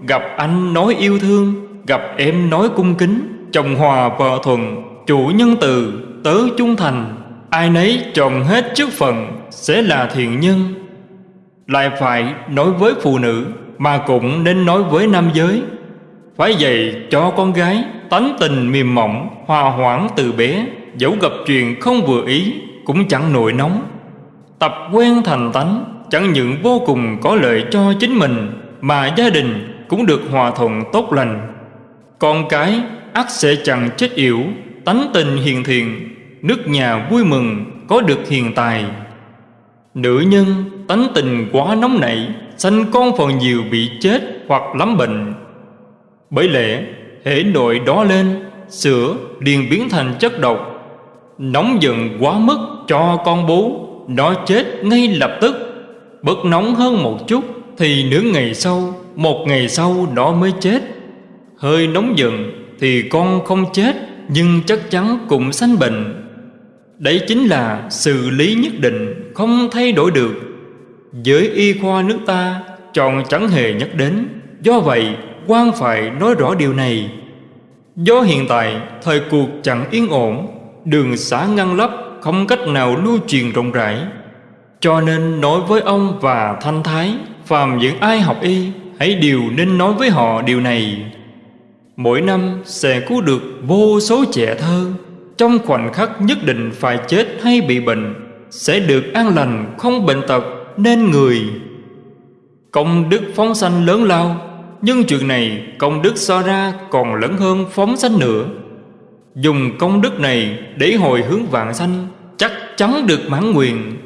Gặp anh nói yêu thương, Gặp em nói cung kính, Chồng hòa vợ thuận, Chủ nhân từ, Tớ trung thành. Ai nấy tròn hết chức phận Sẽ là thiện nhân lại phải nói với phụ nữ Mà cũng nên nói với nam giới. Phải dạy cho con gái Tánh tình mềm mỏng, Hòa hoãn từ bé, Dẫu gặp chuyện không vừa ý Cũng chẳng nổi nóng. Tập quen thành tánh Chẳng những vô cùng có lợi cho chính mình Mà gia đình cũng được hòa thuận tốt lành. Con cái ắt sẽ chẳng chết yểu, Tánh tình hiền thiện, Nước nhà vui mừng có được hiền tài. Nữ nhân tánh tình quá nóng nảy, Sanh con phần nhiều bị chết hoặc lắm bệnh. Bởi lẽ hệ nội đó lên, Sữa liền biến thành chất độc. Nóng giận quá mức cho con bú, Nó chết ngay lập tức. Bất nóng hơn một chút Thì nửa ngày sau, Một ngày sau nó mới chết. Hơi nóng giận Thì con không chết, Nhưng chắc chắn cũng sanh bệnh. Đấy chính là xử lý nhất định, Không thay đổi được. Giới y khoa nước ta Chọn chẳng hề nhắc đến. Do vậy, quan phải nói rõ điều này. Do hiện tại, Thời cuộc chẳng yên ổn, Đường xã ngăn lấp Không cách nào lưu truyền rộng rãi. Cho nên nói với ông và Thanh Thái, Phàm những ai học y, Hãy đều nên nói với họ điều này. Mỗi năm sẽ cứu được vô số trẻ thơ. Trong khoảnh khắc nhất định phải chết hay bị bệnh, sẽ được an lành không bệnh tật nên người. Công đức phóng sanh lớn lao, nhưng chuyện này công đức so ra còn lớn hơn phóng sanh nữa. Dùng công đức này để hồi hướng vạn sanh, chắc chắn được mãn nguyện.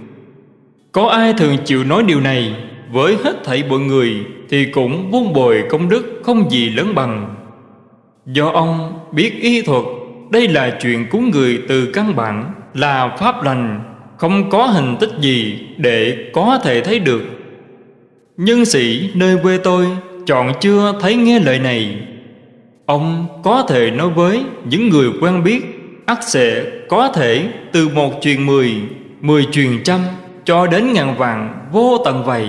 Có ai thường chịu nói điều này? Với hết thảy mọi người thì cũng vun bồi công đức không gì lớn bằng. Do ông biết y thuật, đây là chuyện cúng người từ căn bản, Là pháp lành. Không có hình tích gì để có thể thấy được. Nhân sĩ nơi quê tôi Chọn chưa thấy nghe lời này. Ông có thể nói với những người quen biết, ắt sẽ có thể từ một truyền mười Mười truyền trăm Cho đến ngàn vàng vô tận vậy.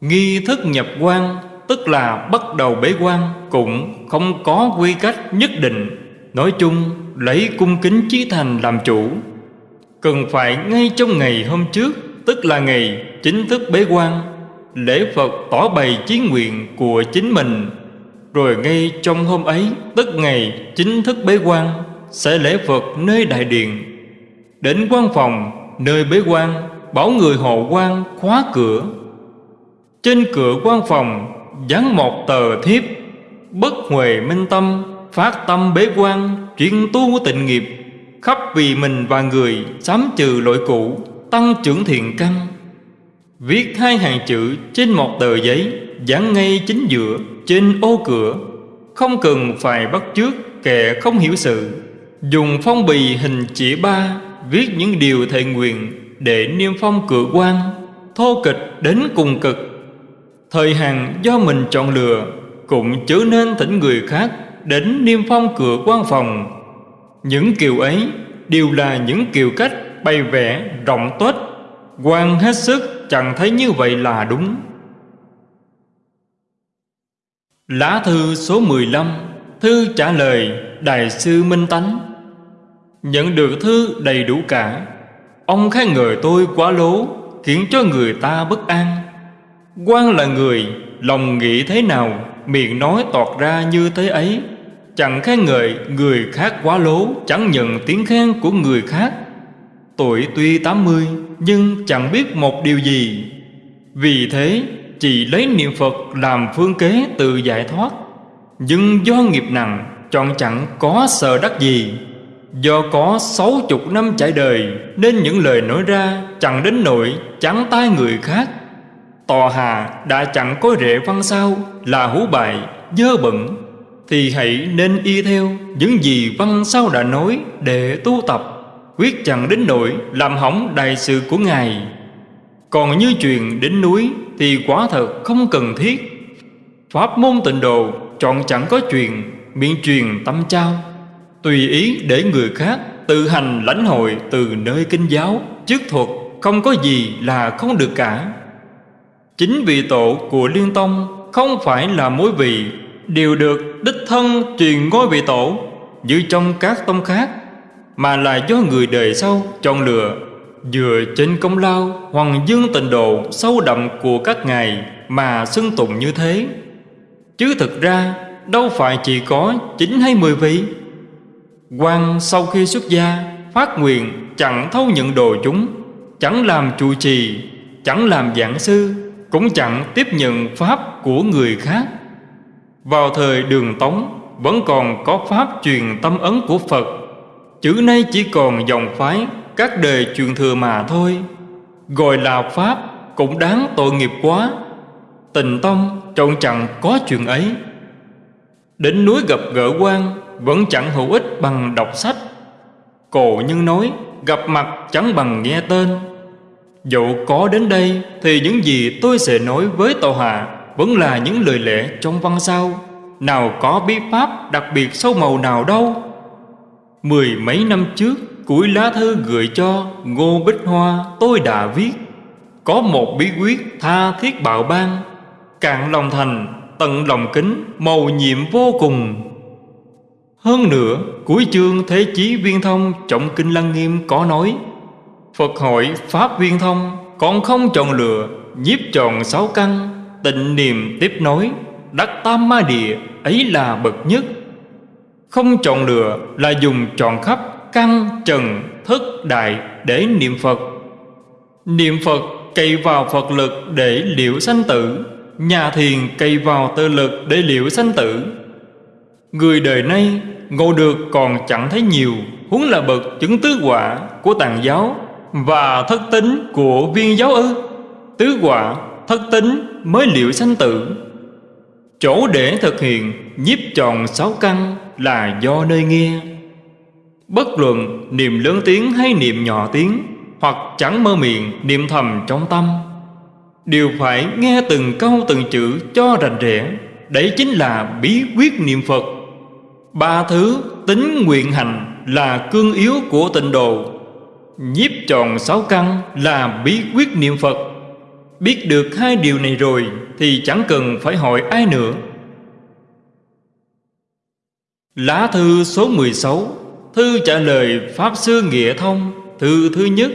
Nghi thức nhập quan, Tức là bắt đầu bế quan, Cũng không có quy cách nhất định. Nói chung, lấy cung kính chí thành làm chủ. Cần phải ngay trong ngày hôm trước, Tức là ngày chính thức bế quan, Lễ Phật tỏ bày chí nguyện của chính mình. Rồi ngay trong hôm ấy, Tức ngày chính thức bế quan, Sẽ lễ Phật nơi đại điện. Đến quan phòng, Nơi bế quan, Bảo người hộ quan khóa cửa. Trên cửa quan phòng, Dán một tờ thiếp, Bất huệ minh tâm, Phát tâm bế quan, Chuyên tu tịnh nghiệp. Khắp vì mình và người Sám trừ lỗi cũ, Tăng trưởng thiện căn. Viết hai hàng chữ trên một tờ giấy Dán ngay chính giữa, Trên ô cửa. Không cần phải bắt chước, kẻ không hiểu sự. Dùng phong bì hình chỉ ba, Viết những điều thệ nguyện Để niêm phong cửa quan, Thô kịch đến cùng cực. Thời hàng do mình chọn lựa Cũng chớ nên thỉnh người khác Đến niêm phong cửa quan phòng. Những kiều ấy Đều là những kiều cách bày vẽ rộng tuếch quan hết sức chẳng thấy như vậy là đúng. Lá thư số 15 Thư trả lời Đại sư Minh Tánh. Nhận được thư đầy đủ cả, Ông khen ngợi tôi quá lố, Khiến cho người ta bất an. Quan là người Lòng nghĩ thế nào, Miệng nói tọt ra như thế ấy. Chẳng khen ngợi người khác quá lố, Chẳng nhận tiếng khen của người khác. Tuổi tuy 80 Nhưng chẳng biết một điều gì. Vì thế, chỉ lấy niệm Phật làm phương kế tự giải thoát. Nhưng do nghiệp nặng, Chọn chẳng có sợ đắc gì. Do có sáu chục năm trải đời, Nên những lời nói ra Chẳng đến nỗi chẳng tai người khác. Tòa hà đã chẳng có rễ văn sao, Là hú bại, dơ bẩn. Thì hãy nên y theo Những gì văn sao đã nói Để tu tập, Quyết chẳng đến nỗi Làm hỏng đại sự của Ngài. Còn như chuyện đến núi Thì quả thật không cần thiết. Pháp môn tịnh độ Chọn chẳng có chuyện, Miệng truyền tâm trao. Tùy ý để người khác Tự hành lãnh hội từ nơi kinh giáo Chức thuật, không có gì là không được cả. Chính vị tổ của Liên Tông Không phải là mối vị Đều được đích thân truyền ngôi vị tổ, Như trong các tông khác, Mà là do người đời sau chọn lựa, Dựa trên công lao Hoàng dương tịnh độ sâu đậm của các ngài Mà xưng tụng như thế. Chứ thực ra, đâu phải chỉ có chín hay mười vị. Quan sau khi xuất gia, Phát nguyện chẳng thâu nhận đồ chúng, Chẳng làm trụ trì, Chẳng làm giảng sư, Cũng chẳng tiếp nhận Pháp của người khác. Vào thời đường Tống, Vẫn còn có Pháp truyền tâm ấn của Phật. Chữ nay chỉ còn dòng phái, Các đời truyền thừa mà thôi. Gọi là Pháp Cũng đáng tội nghiệp quá. Tình tông trọn chẳng có chuyện ấy. Đến núi gặp gỡ quan, Vẫn chẳng hữu ích bằng đọc sách. Cổ nhân nói, Gặp mặt chẳng bằng nghe tên. Dẫu có đến đây Thì những gì tôi sẽ nói với Tàu Hạ vẫn là những lời lẽ trong văn sao Nào có bí pháp đặc biệt sâu màu nào đâu. Mười mấy năm trước Cuối lá thư gửi cho Ngô Bích Hoa tôi đã viết. Có một bí quyết tha thiết bạo ban Cạn lòng thành, Tận lòng kính Màu nhiệm vô cùng. Hơn nữa, Cuối chương Thế Chí Viên Thông Trọng Kinh Lăng Nghiêm có nói, Phật hội Pháp Viên Thông Còn không chọn lựa, Nhiếp tròn sáu căn. Tịnh niệm tiếp nối Đắc tam ma địa Ấy là bậc nhất. Không chọn lựa là dùng chọn khắp Căn, trần, thức, đại Để niệm Phật. Niệm Phật cậy vào Phật lực Để liệu sanh tử Nhà thiền cậy vào tự lực Để liệu sanh tử. Người đời nay ngộ được còn chẳng thấy nhiều Huống là bậc chứng tứ quả của tàn giáo và thất tính của viên giáo ư. Tứ quả thất tính mới liệu sanh tử. Chỗ để thực hiện nhiếp tròn sáu căn là do nơi nghe. Bất luận niệm lớn tiếng hay niệm nhỏ tiếng, Hoặc chẳng mơ miệng, niệm thầm trong tâm, Đều phải nghe từng câu từng chữ cho rành rẽ. Đấy chính là bí quyết niệm Phật. Ba thứ tính nguyện hành là cương yếu của tịnh độ. Nhiếp tròn sáu căn là bí quyết niệm Phật. Biết được hai điều này rồi Thì chẳng cần phải hỏi ai nữa Lá thư số 16 Thư trả lời Pháp Sư Nghĩa Thông Thư thứ nhất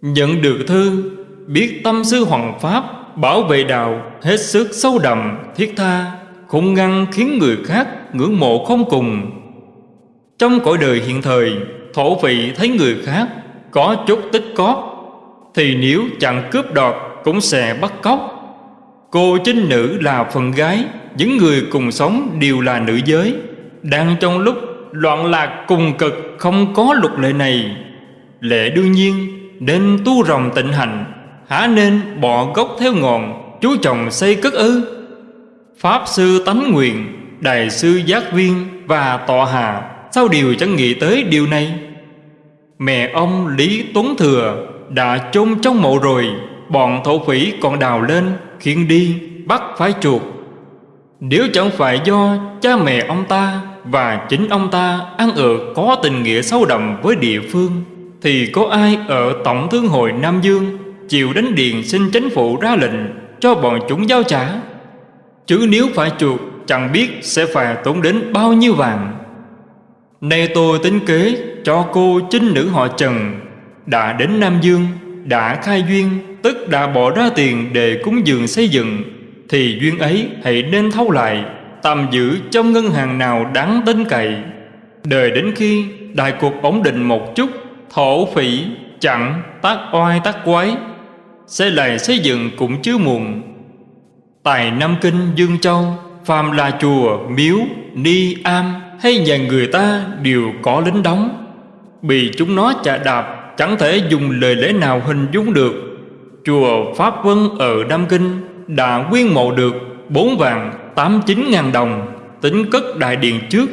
Nhận được thư Biết tâm sư Hoàng Pháp bảo vệ đạo hết sức sâu đậm, thiết tha, không ngăn khiến người khác ngưỡng mộ không cùng. Trong cõi đời hiện thời, thổ vị thấy người khác có chút tích cóp, thì nếu chẳng cướp đoạt cũng sẽ bắt cóc. Cô chính nữ là phần gái, những người cùng sống đều là nữ giới. Đang trong lúc loạn lạc cùng cực không có luật lệ này, lệ đương nhiên nên tu rồng tịnh hành, há nên bỏ gốc theo ngọn, chú chồng xây cất ư. Pháp sư tánh nguyện, đại sư giác viên và tọa hà sao điều chẳng nghĩ tới điều này? Mẹ ông Lý Tuấn Thừa đã chôn trong mộ rồi, bọn thổ phỉ còn đào lên, khiêng đi, bắt phải chuột. Nếu chẳng phải do cha mẹ ông ta và chính ông ta ăn ở có tình nghĩa sâu đậm với địa phương, thì có ai ở Tổng Thương hội Nam Dương chịu đánh điện xin chính phủ ra lệnh cho bọn chúng giao trả? Chứ nếu phải chuột, chẳng biết sẽ phải tốn đến bao nhiêu vàng. Nay tôi tính kế cho cô chính nữ họ Trần đã đến Nam Dương Đã khai duyên Tức đã bỏ ra tiền để cúng dường xây dựng Thì duyên ấy hãy nên thâu lại Tạm giữ trong ngân hàng nào đáng tin cậy. Đời đến khi đại cuộc ổn định một chút Thổ phỉ chặn tác oai tác quái Sẽ lại xây dựng cũng chưa muộn. Tại Nam Kinh Dương Châu Phàm là chùa, miếu, ni, am hay nhà người ta đều có lính đóng. Bị chúng nó chà đạp Chẳng thể dùng lời lẽ nào hình dung được. Chùa Pháp Vân ở Nam Kinh Đã quyên mộ được bốn vàng tám chín ngàn đồng Tính cất đại điện trước.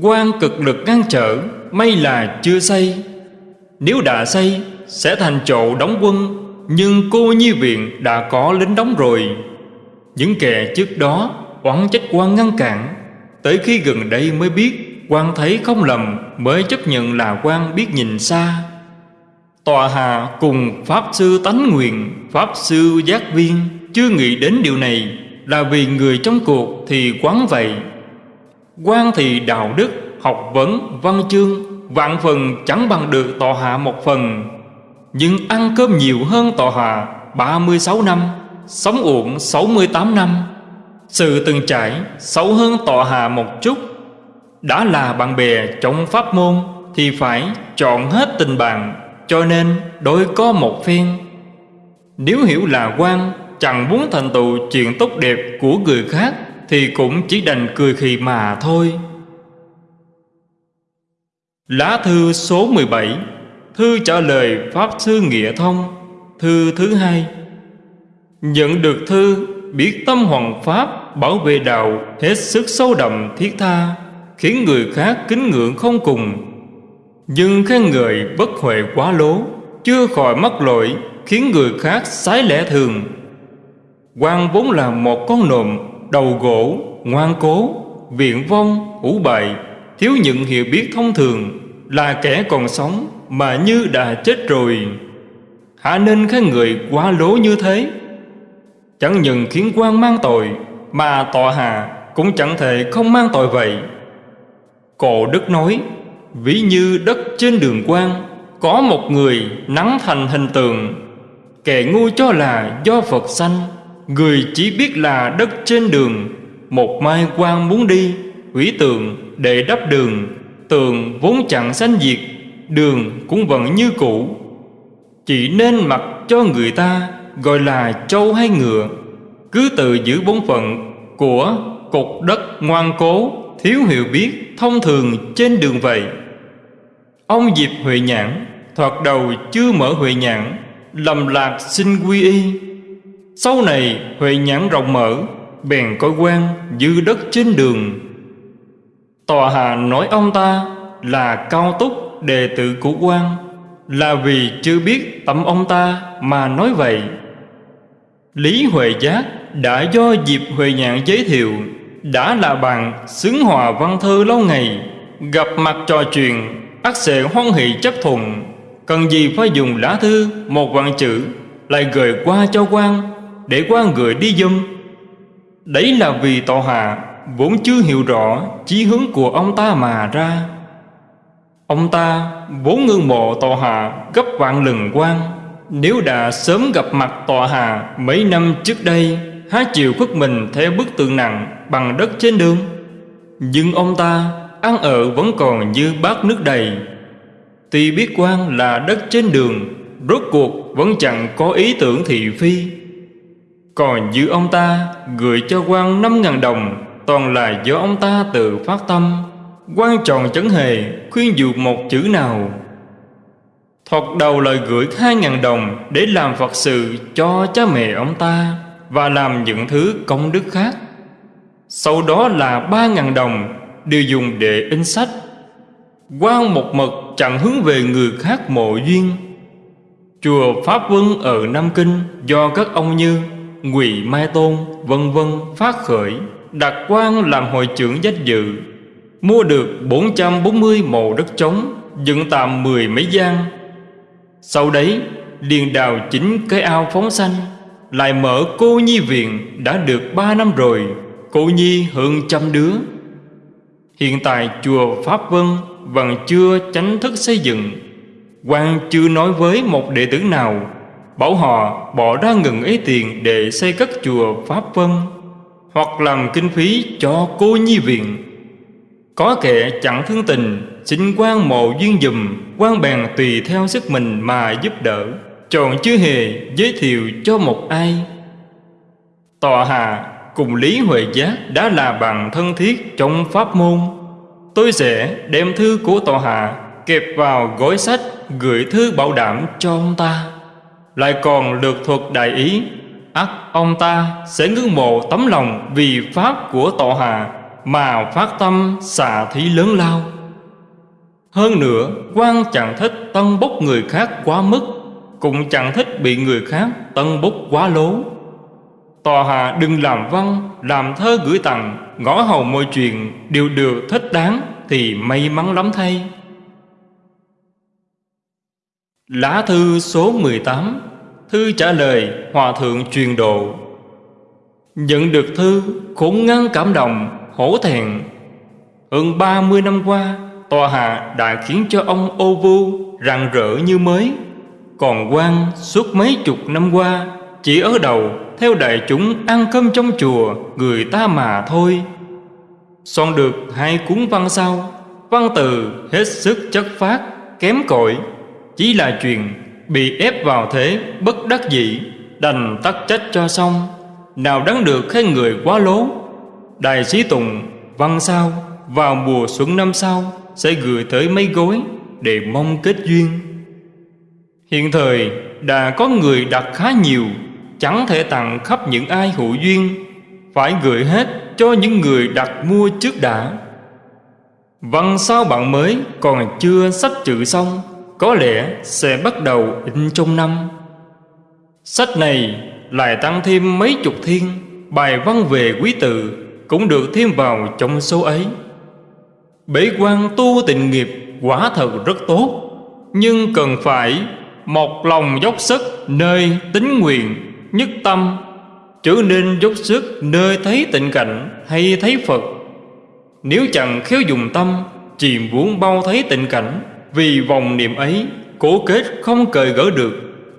Quan cực lực ngăn trở, May là chưa xây. Nếu đã xây, Sẽ thành chỗ đóng quân, Nhưng cô nhi viện đã có lính đóng rồi. Những kẻ trước đó Oán trách quan ngăn cản. Tới khi gần đây mới biết quan thấy không lầm, Mới chấp nhận là quan biết nhìn xa. Tòa hạ cùng Pháp Sư Tánh Nguyện Pháp Sư Giác Viên. Chưa nghĩ đến điều này Là vì người trong cuộc thì quán vậy. Quan thì đạo đức Học vấn, văn chương Vạn phần chẳng bằng được tòa hạ một phần. Nhưng ăn cơm nhiều hơn tòa hạ 36 năm Sống uổng 68 năm. Sự từng trải xấu hơn tọa hạ một chút. Đã là bạn bè trong pháp môn Thì phải chọn hết tình bạn. Cho nên đôi có một phen Nếu hiểu là quan, Chẳng muốn thành tựu chuyện tốt đẹp của người khác, Thì cũng chỉ đành cười khì mà thôi. Lá thư số 17 Thư trả lời Pháp Sư Nghĩa Thông, Thư thứ hai. Nhận được thư, biết tâm hoàng pháp bảo vệ đạo, hết sức sâu đậm thiết tha, khiến người khác kính ngưỡng không cùng nhưng khen người bất huệ quá lố, chưa khỏi mắc lỗi, khiến người khác sái lẽ thường. Quan vốn là một con nộm đầu gỗ, ngoan cố viện vong, ủ bại, thiếu những hiểu biết thông thường, là kẻ còn sống mà như đã chết rồi. Hả nên khen người quá lố như thế? Chẳng những khiến quan mang tội, Mà tọa hà cũng chẳng thể không mang tội vậy. Cổ đức nói Ví như đất trên đường quan Có một người nắng thành hình tượng. Kẻ ngu cho là do Phật sanh, Người chỉ biết là đất trên đường. Một mai quan muốn đi Hủy tượng để đắp đường, Tường vốn chẳng sanh diệt, Đường cũng vẫn như cũ. Chỉ nên mặc cho người ta gọi là trâu hay ngựa, cứ tự giữ bốn phận của cục đất ngoan cố thiếu hiểu biết thông thường trên đường vậy. Ông diệp huệ nhãn thoạt đầu chưa mở huệ nhãn, lầm lạc xin quy y. Sau này, huệ nhãn rộng mở, bèn coi quan dư đất trên đường. Tòa hà nói ông ta là cao túc đệ tử của quan, là vì chưa biết tâm ông ta mà nói vậy. Lý Huệ Giác đã do dịp Huệ Nhạn giới thiệu. Đã là bạn xứng hòa văn thư lâu ngày, Gặp mặt trò chuyện ắt sẽ hoan hỷ chấp thuận. Cần gì phải dùng lá thư, một vạn chữ, Lại gửi qua cho quan, Để quan gửi đi dùm Đấy là vì tòa hạ Vốn chưa hiểu rõ chí hướng của ông ta mà ra. Ông ta vốn ngưỡng mộ tòa hạ gấp vạn lần quan. Nếu đã sớm gặp mặt tọa hạ mấy năm trước đây, Há chịu khuất mình theo bức tượng nặng bằng đất trên đường. Nhưng ông ta ăn ở vẫn còn như bát nước đầy. Tuy biết quan là đất trên đường, Rốt cuộc vẫn chẳng có ý tưởng thị phi. Còn như ông ta gửi cho quan năm ngàn đồng, Toàn là do ông ta tự phát tâm. Quan tròn chấn hề khuyên dụ một chữ nào. Thoạt đầu lời gửi hai ngàn đồng Để làm Phật sự cho cha mẹ ông ta Và làm những thứ công đức khác. Sau đó là ba ngàn đồng Đều dùng để in sách. Quan một mật chẳng hướng về người khác mộ duyên. Chùa Pháp Vân ở Nam Kinh Do các ông như Ngụy Mai Tôn, vân vân phát khởi, Đặt quan làm hội trưởng danh dự, Mua được 440 mộ đất trống, Dựng tạm mười mấy gian. Sau đấy liền đào chính cái ao phóng xanh Lại mở cô nhi viện Đã được ba năm rồi. Cô nhi hơn trăm đứa. Hiện tại chùa Pháp Vân Vẫn chưa tránh thức xây dựng. Quan chưa nói với một đệ tử nào, Bảo họ bỏ ra ngừng ấy tiền Để xây cất chùa Pháp Vân Hoặc làm kinh phí cho cô nhi viện. Có kẻ chẳng thương tình, Xin quan mộ duyên dùm, quan bèn tùy theo sức mình mà giúp đỡ. Chọn chưa hề giới thiệu cho một ai. Tòa Hà cùng Lý Huệ Giác đã là bằng thân thiết trong pháp môn. Tôi sẽ đem thư của Tòa Hà kẹp vào gói sách gửi thư bảo đảm cho ông ta. Lại còn lược thuật đại ý, ắt ông ta sẽ ngưỡng mộ tấm lòng vì pháp của Tòa Hà mà phát tâm xả thí lớn lao. Hơn nữa, quan chẳng thích tân bốc người khác quá mức, cũng chẳng thích bị người khác tân bốc quá lố tòa hạ đừng làm văn làm thơ gửi tặng, ngõ hầu mọi chuyện đều được thích đáng thì may mắn lắm thay. Lá thư số 18 thư trả lời hòa thượng truyền độ nhận được thư, khốn ngăn cảm động, hổ thẹn. Hơn 30 năm qua, Tòa hạ đã khiến cho ông ô vu rạng rỡ như mới. Còn quan suốt mấy chục năm qua chỉ ở đầu theo đại chúng ăn cơm trong chùa Người ta mà thôi. Soạn được hai cuốn văn sau. Văn từ hết sức chất phát Kém cỏi Chỉ là chuyện bị ép vào thế bất đắc dĩ Đành tắt trách cho xong. Nào đáng được khen người quá lố. Đại sĩ Tùng văn sau vào mùa xuân năm sau sẽ gửi tới mấy gối để mong kết duyên. Hiện thời đã có người đặt khá nhiều, chẳng thể tặng khắp những ai hữu duyên, phải gửi hết cho những người đặt mua trước đã. Văn sao bạn mới còn chưa sách chữ xong, có lẽ sẽ bắt đầu in trong năm. Sách này lại tăng thêm mấy chục thiên bài văn về quý tự cũng được thêm vào trong số ấy. Bế quan tu tịnh nghiệp quả thật rất tốt, nhưng cần phải một lòng dốc sức nơi tính nguyện, nhất tâm, chứ nên dốc sức nơi thấy tịnh cảnh hay thấy Phật. Nếu chẳng khéo dùng tâm, chìm muốn bao thấy tịnh cảnh, vì vòng niệm ấy, cố kết không cởi gỡ được,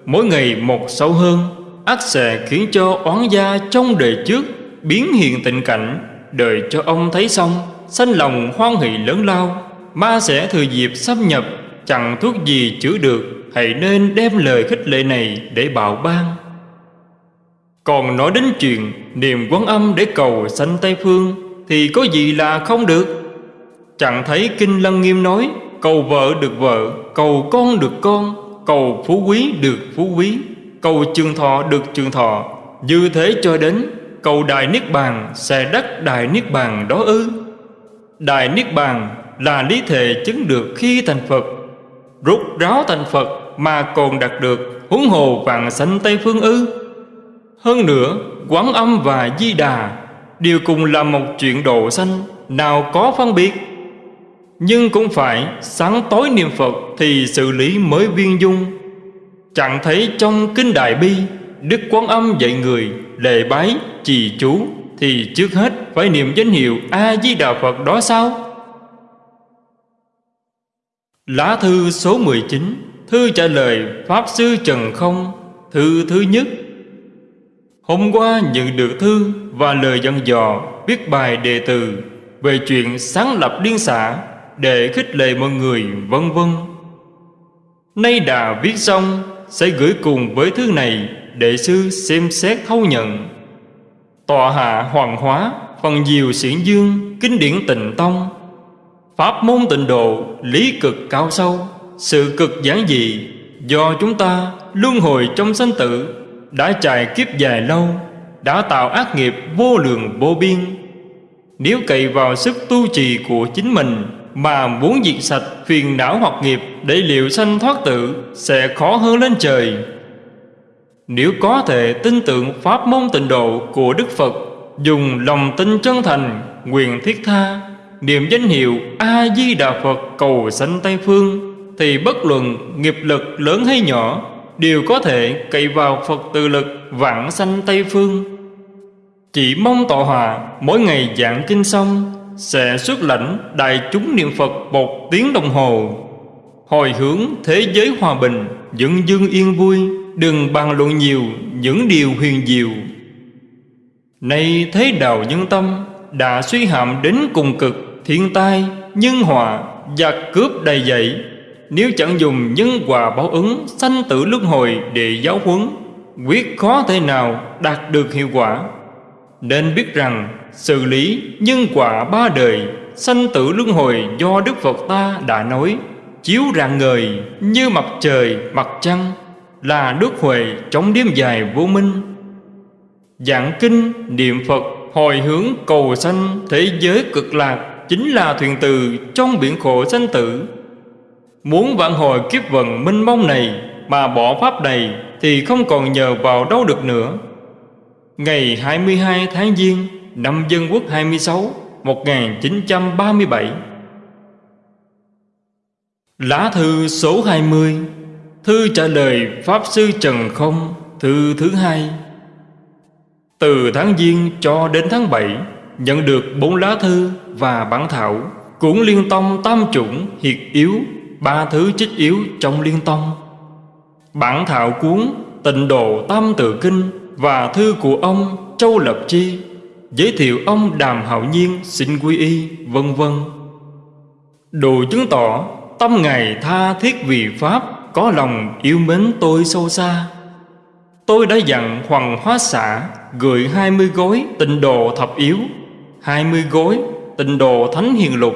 mỗi ngày một sâu hơn, ác sẽ khiến cho oán gia trong đời trước biến hiện tình cảnh đợi cho ông thấy xong Sanh lòng hoan hỷ lớn lao Ma sẽ thừa dịp xâm nhập Chẳng thuốc gì chữa được Hãy nên đem lời khích lệ này để bảo ban còn nói đến chuyện Niềm quán âm để cầu sanh Tây Phương, Thì có gì là không được? Chẳng thấy Kinh Lăng Nghiêm nói, Cầu vợ được vợ, Cầu con được con, Cầu phú quý được phú quý, Cầu trường thọ được trường thọ. Như thế cho đến, cầu Đại Niết Bàn sẽ đắc Đại Niết Bàn đó ư? Đại Niết Bàn là lý thể chứng được khi thành Phật. Rút ráo thành Phật mà còn đạt được huống hồ vạn sanh Tây Phương ư? Hơn nữa Quán Âm và Di Đà Đều cùng là một chuyện độ sanh Nào có phân biệt. Nhưng cũng phải sáng tối niệm Phật Thì xử lý mới viên dung. Chẳng thấy trong Kinh Đại Bi Đức Quán Âm dạy người lệ bái trì chú thì trước hết phải niệm danh hiệu A Di Đà Phật đó sao? Lá thư số 19, Thư trả lời Pháp Sư Trần Không Thư thứ nhất. Hôm qua nhận được thư và lời dặn dò viết bài đề từ về chuyện sáng lập liên xã để khích lệ mọi người, vân vân. Nay đã viết xong, sẽ gửi cùng với thư này để sư xem xét thâu nhận. Tọa hạ hoàng hóa, phần diều xiển dương, kinh điển tịnh tông pháp môn tịnh độ, lý cực cao sâu, sự cực giản dị, do chúng ta luân hồi trong sanh tử đã trải kiếp dài lâu, đã tạo ác nghiệp vô lượng vô biên. Nếu cậy vào sức tu trì của chính mình mà muốn diệt sạch phiền não hoặc nghiệp để liệu sanh thoát tử sẽ khó hơn lên trời. Nếu có thể tin tưởng pháp môn tịnh độ của đức phật, dùng lòng tin chân thành, nguyện thiết tha, niệm danh hiệu a di đà phật cầu sanh tây phương, thì bất luận nghiệp lực lớn hay nhỏ đều có thể cậy vào phật tự lực vãng sanh tây phương. Chỉ mong tọa hòa mỗi ngày giảng kinh xong sẽ xuất lãnh đại chúng niệm phật một tiếng đồng hồ. Hồi hướng thế giới hòa bình dựng dương yên vui đừng bàn luận nhiều những điều huyền diệu. Nay thế đạo nhân tâm Đã suy hạm đến cùng cực Thiên tai, nhân họa Giặc cướp đầy dậy nếu chẳng dùng nhân quả báo ứng Sanh tử luân hồi để giáo huấn Quyết khó thể nào đạt được hiệu quả Nên biết rằng Xử lý nhân quả ba đời Sanh tử luân hồi do Đức Phật ta đã nói Chiếu rạng ngời như mặt trời mặt trăng Là đức huệ trong đêm dài vô minh Giảng kinh, niệm Phật, hồi hướng cầu sanh thế giới cực lạc chính là thuyền từ trong biển khổ sanh tử. Muốn vãn hồi kiếp vận minh mông này mà bỏ pháp này thì không còn nhờ vào đâu được nữa. Ngày 22 tháng Giêng năm Dân Quốc 26 1937 Lá thư số 20 Thư trả lời Pháp Sư Trần Không, Thư thứ hai từ tháng Giêng cho đến tháng 7 Nhận được bốn lá thư và bản thảo, cũng Liên Tông Tam Chủng Hiệt Yếu Ba thứ chích yếu trong Liên Tông. Bản thảo cuốn Tịnh Độ Tam Tự Kinh Và thư của ông Châu Lập Chi, Giới thiệu ông Đàm Hạo Nhiên xin quy y, vân vân. Đồ chứng tỏ, Tâm Ngài tha thiết vì Pháp, Có lòng yêu mến tôi sâu xa. Tôi đã dặn Hoàng Hóa xã gửi 20 gói tịnh đồ thập yếu 20 gói tịnh đồ thánh hiền lục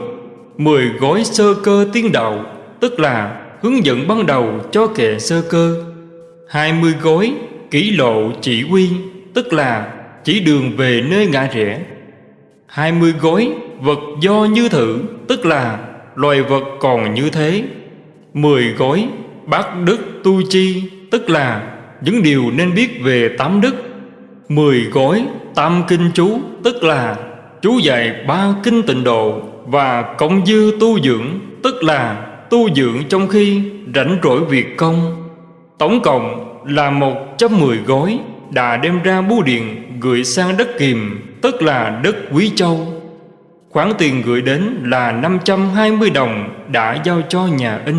10 gói sơ cơ tiên đạo Tức là hướng dẫn ban đầu cho kẻ sơ cơ. 20 gối kỷ lộ chỉ quy Tức là chỉ đường về nơi ngã rẽ. 20 gối vật do như thử, Tức là loài vật còn như thế. 10 gối bát đức tu chi, Tức là những điều nên biết về tám đức. Mười gói tam kinh chú, Tức là chú dạy ba kinh tịnh độ Và cộng dư tu dưỡng, Tức là tu dưỡng trong khi rảnh rỗi việc công. Tổng cộng là một trăm mười gói Đã đem ra bưu điện gửi sang đất kiềm Tức là đất Quý Châu. Khoản tiền gửi đến là 520 đồng Đã giao cho nhà in.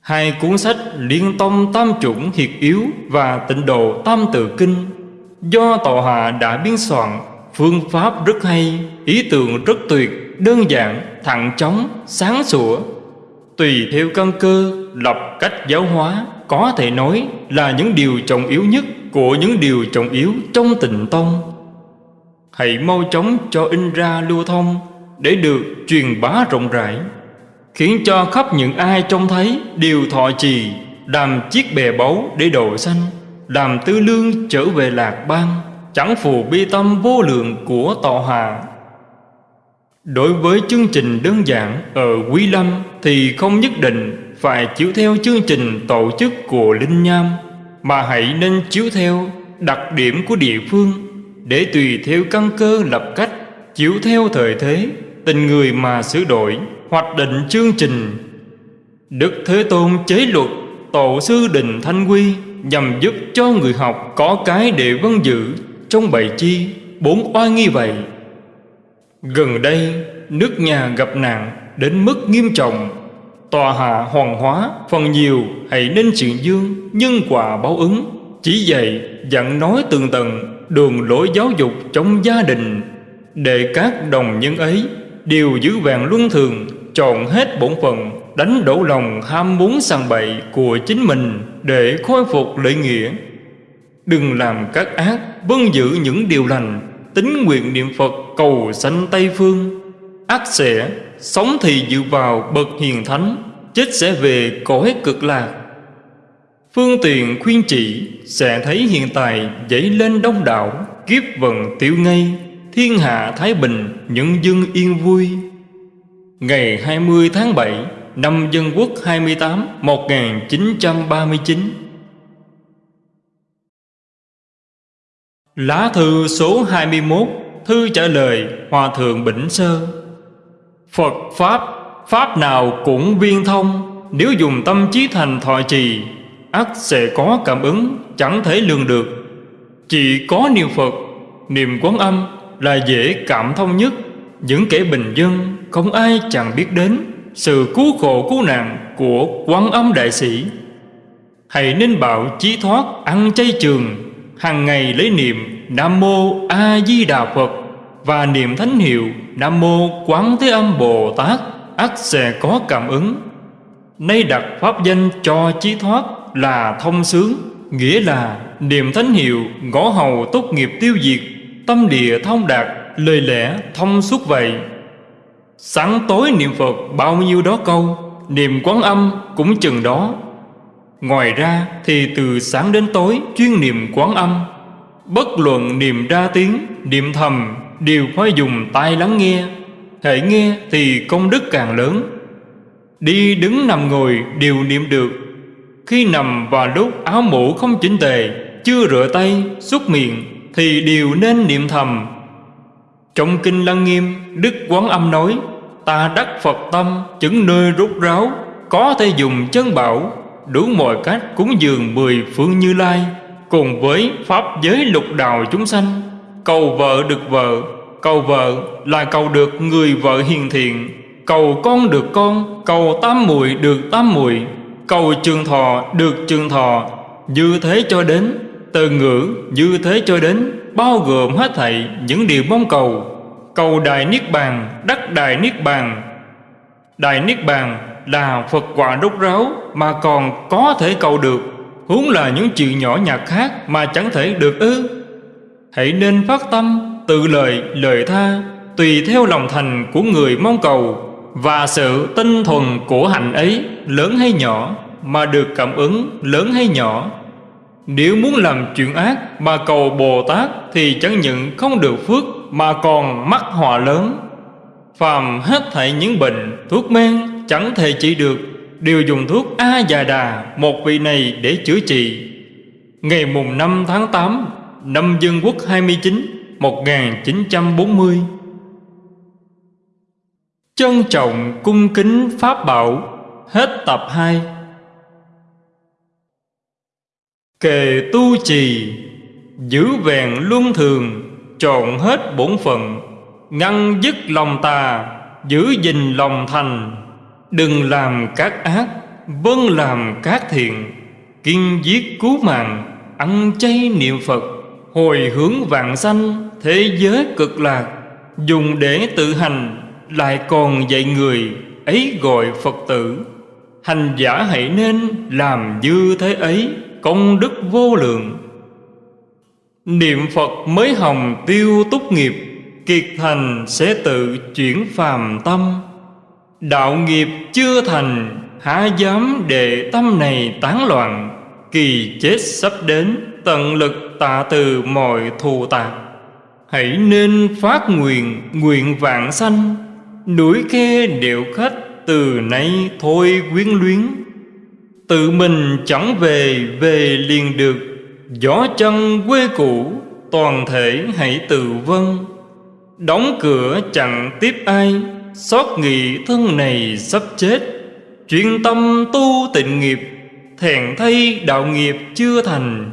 Hai cuốn sách Liên Tông Tam Chủng Hiệt Yếu và Tịnh Độ Tam Tự Kinh. Do Tọa Hạ đã biên soạn phương pháp rất hay, ý tưởng rất tuyệt, đơn giản, thẳng chóng, sáng sủa. Tùy theo căn cơ, lập cách giáo hóa, có thể nói là những điều trọng yếu nhất của những điều trọng yếu trong tịnh tông. Hãy mau chóng cho in ra lưu thông để được truyền bá rộng rãi khiến cho khắp những ai trông thấy đều thọ trì làm chiếc bè báu để độ sanh làm tư lương trở về lạc bang chẳng phù bi tâm vô lượng của tọa hòa đối với chương trình đơn giản ở quý lâm thì không nhất định phải chiếu theo chương trình tổ chức của linh nham, mà hãy nên chiếu theo đặc điểm của địa phương để tùy theo căn cơ lập cách, chiếu theo thời thế, tình người mà sửa đổi, hoạch định chương trình. Đức Thế Tôn chế luật Tổ sư Đình Thanh Quy Nhằm giúp cho người học có cái để vân giữ Trong bảy chi bốn oai nghi vậy. Gần đây, nước nhà gặp nạn đến mức nghiêm trọng. Tòa hạ hoàng hóa, Phần nhiều hãy nên chuyện dương Nhân quả báo ứng. Chỉ dạy dặn nói tường tầng Đường lối giáo dục trong gia đình. Để các đồng nhân ấy Đều giữ vàng luân thường, Chọn hết bổn phận, Đánh đổ lòng ham muốn sàng bậy Của chính mình Để khôi phục lợi nghĩa. Đừng làm các ác Vâng giữ những điều lành. Tính nguyện niệm Phật, cầu sanh Tây Phương. Ác sẽ, Sống thì dự vào bậc hiền thánh, Chết sẽ về cõi cực lạc. Phương tiện khuyên chỉ, Sẽ thấy hiện tại dậy lên đông đảo, Kiếp vận tiểu ngây, Thiên hạ Thái Bình, những dân yên vui. Ngày 20 tháng 7 Năm Dân Quốc 28 1939 Lá thư số 21 Thư trả lời Hòa Thượng Bỉnh Sơ. Phật Pháp Pháp nào cũng viên thông, Nếu dùng tâm trí thành thọ trì, ắt sẽ có cảm ứng, Chẳng thể lường được. Chỉ có niệm Phật, Niệm quán âm là dễ cảm thông nhất. Những kẻ bình dân Không ai chẳng biết đến Sự cứu khổ cứu nạn Của quán âm đại sĩ. Hãy nên bảo chí thoát, Ăn chay trường hàng ngày lấy niệm Nam Mô A Di Đà Phật và niệm thánh hiệu Nam Mô Quán Thế Âm Bồ Tát ắt sẽ có cảm ứng. Nay đặt pháp danh cho chí thoát là thông sướng, nghĩa là niệm thánh hiệu ngõ hầu tốt nghiệp tiêu diệt, tâm địa thông đạt, lời lẽ thông suốt vậy. Sáng tối niệm Phật bao nhiêu đó câu, niệm quán âm cũng chừng đó. Ngoài ra thì từ sáng đến tối chuyên niệm quán âm. Bất luận niệm ra tiếng, niệm thầm Đều phải dùng tai lắng nghe. Hãy nghe thì công đức càng lớn. Đi đứng nằm ngồi đều niệm được. Khi nằm và lúc áo mũ không chỉnh tề Chưa rửa tay, xúc miệng Thì đều nên niệm thầm. Trong Kinh Lăng Nghiêm Đức Quán Âm nói Ta đắc Phật tâm chứng nơi rút ráo Có thể dùng chân bảo Đủ mọi cách cúng dường mười phương như lai, Cùng với Pháp giới lục đạo chúng sanh. Cầu vợ được vợ, Cầu vợ là cầu được người vợ hiền thiện. Cầu con được con, Cầu tám muội được tám muội. Cầu trường thọ được trường thọ. Như thế cho đến, Từ ngữ như thế cho đến, Bao gồm hết thảy những điều mong cầu. Cầu Đại Niết Bàn, Đắc Đại Niết Bàn. Đại Niết Bàn là Phật quả đốt ráo Mà còn có thể cầu được. Huống là những chuyện nhỏ nhặt khác Mà chẳng thể được ư. Hãy nên phát tâm, Tự lời lời tha, Tùy theo lòng thành của người mong cầu, Và sự tinh thuần của hạnh ấy, Lớn hay nhỏ, Mà được cảm ứng, lớn hay nhỏ. Nếu muốn làm chuyện ác Mà cầu Bồ Tát Thì chẳng những không được phước Mà còn mắc họa lớn. Phàm hết thảy những bệnh, Thuốc men chẳng thể trị được Đều dùng thuốc A Già Đà Một vị này để chữa trị. Ngày mùng 5 tháng 8 Năm Dân Quốc 29 1940 Trân trọng cung kính Pháp Bảo, Hết tập 2 Kề tu trì, Giữ vẹn luân thường, Trọn hết bổn phận, Ngăn dứt lòng tà, Giữ gìn lòng thành. Đừng làm các ác Vâng làm các thiện. Kiên giết cứu mạng, Ăn chay niệm Phật. Hồi hướng vạn sanh, Thế giới cực lạc. Dùng để tự hành, Lại còn dạy người, Ấy gọi Phật tử. Hành giả hãy nên làm như thế ấy, Công đức vô lượng. Niệm Phật mới hồng tiêu túc nghiệp, Kiệt thành sẽ tự chuyển phàm tâm. Đạo nghiệp chưa thành, Há dám để tâm này tán loạn. Kỳ chết sắp đến, Tận lực tạ từ mọi thù tạc Hãy nên phát nguyện Nguyện vạn sanh. Núi khe điệu khách Từ nay thôi quyến luyến. Tự mình chẳng về Về liền được. Gió chân quê cũ, Toàn thể hãy tự vân Đóng cửa chẳng tiếp ai. Xót nghị thân này sắp chết. Chuyên tâm tu tịnh nghiệp Thẹn thay đạo nghiệp chưa thành.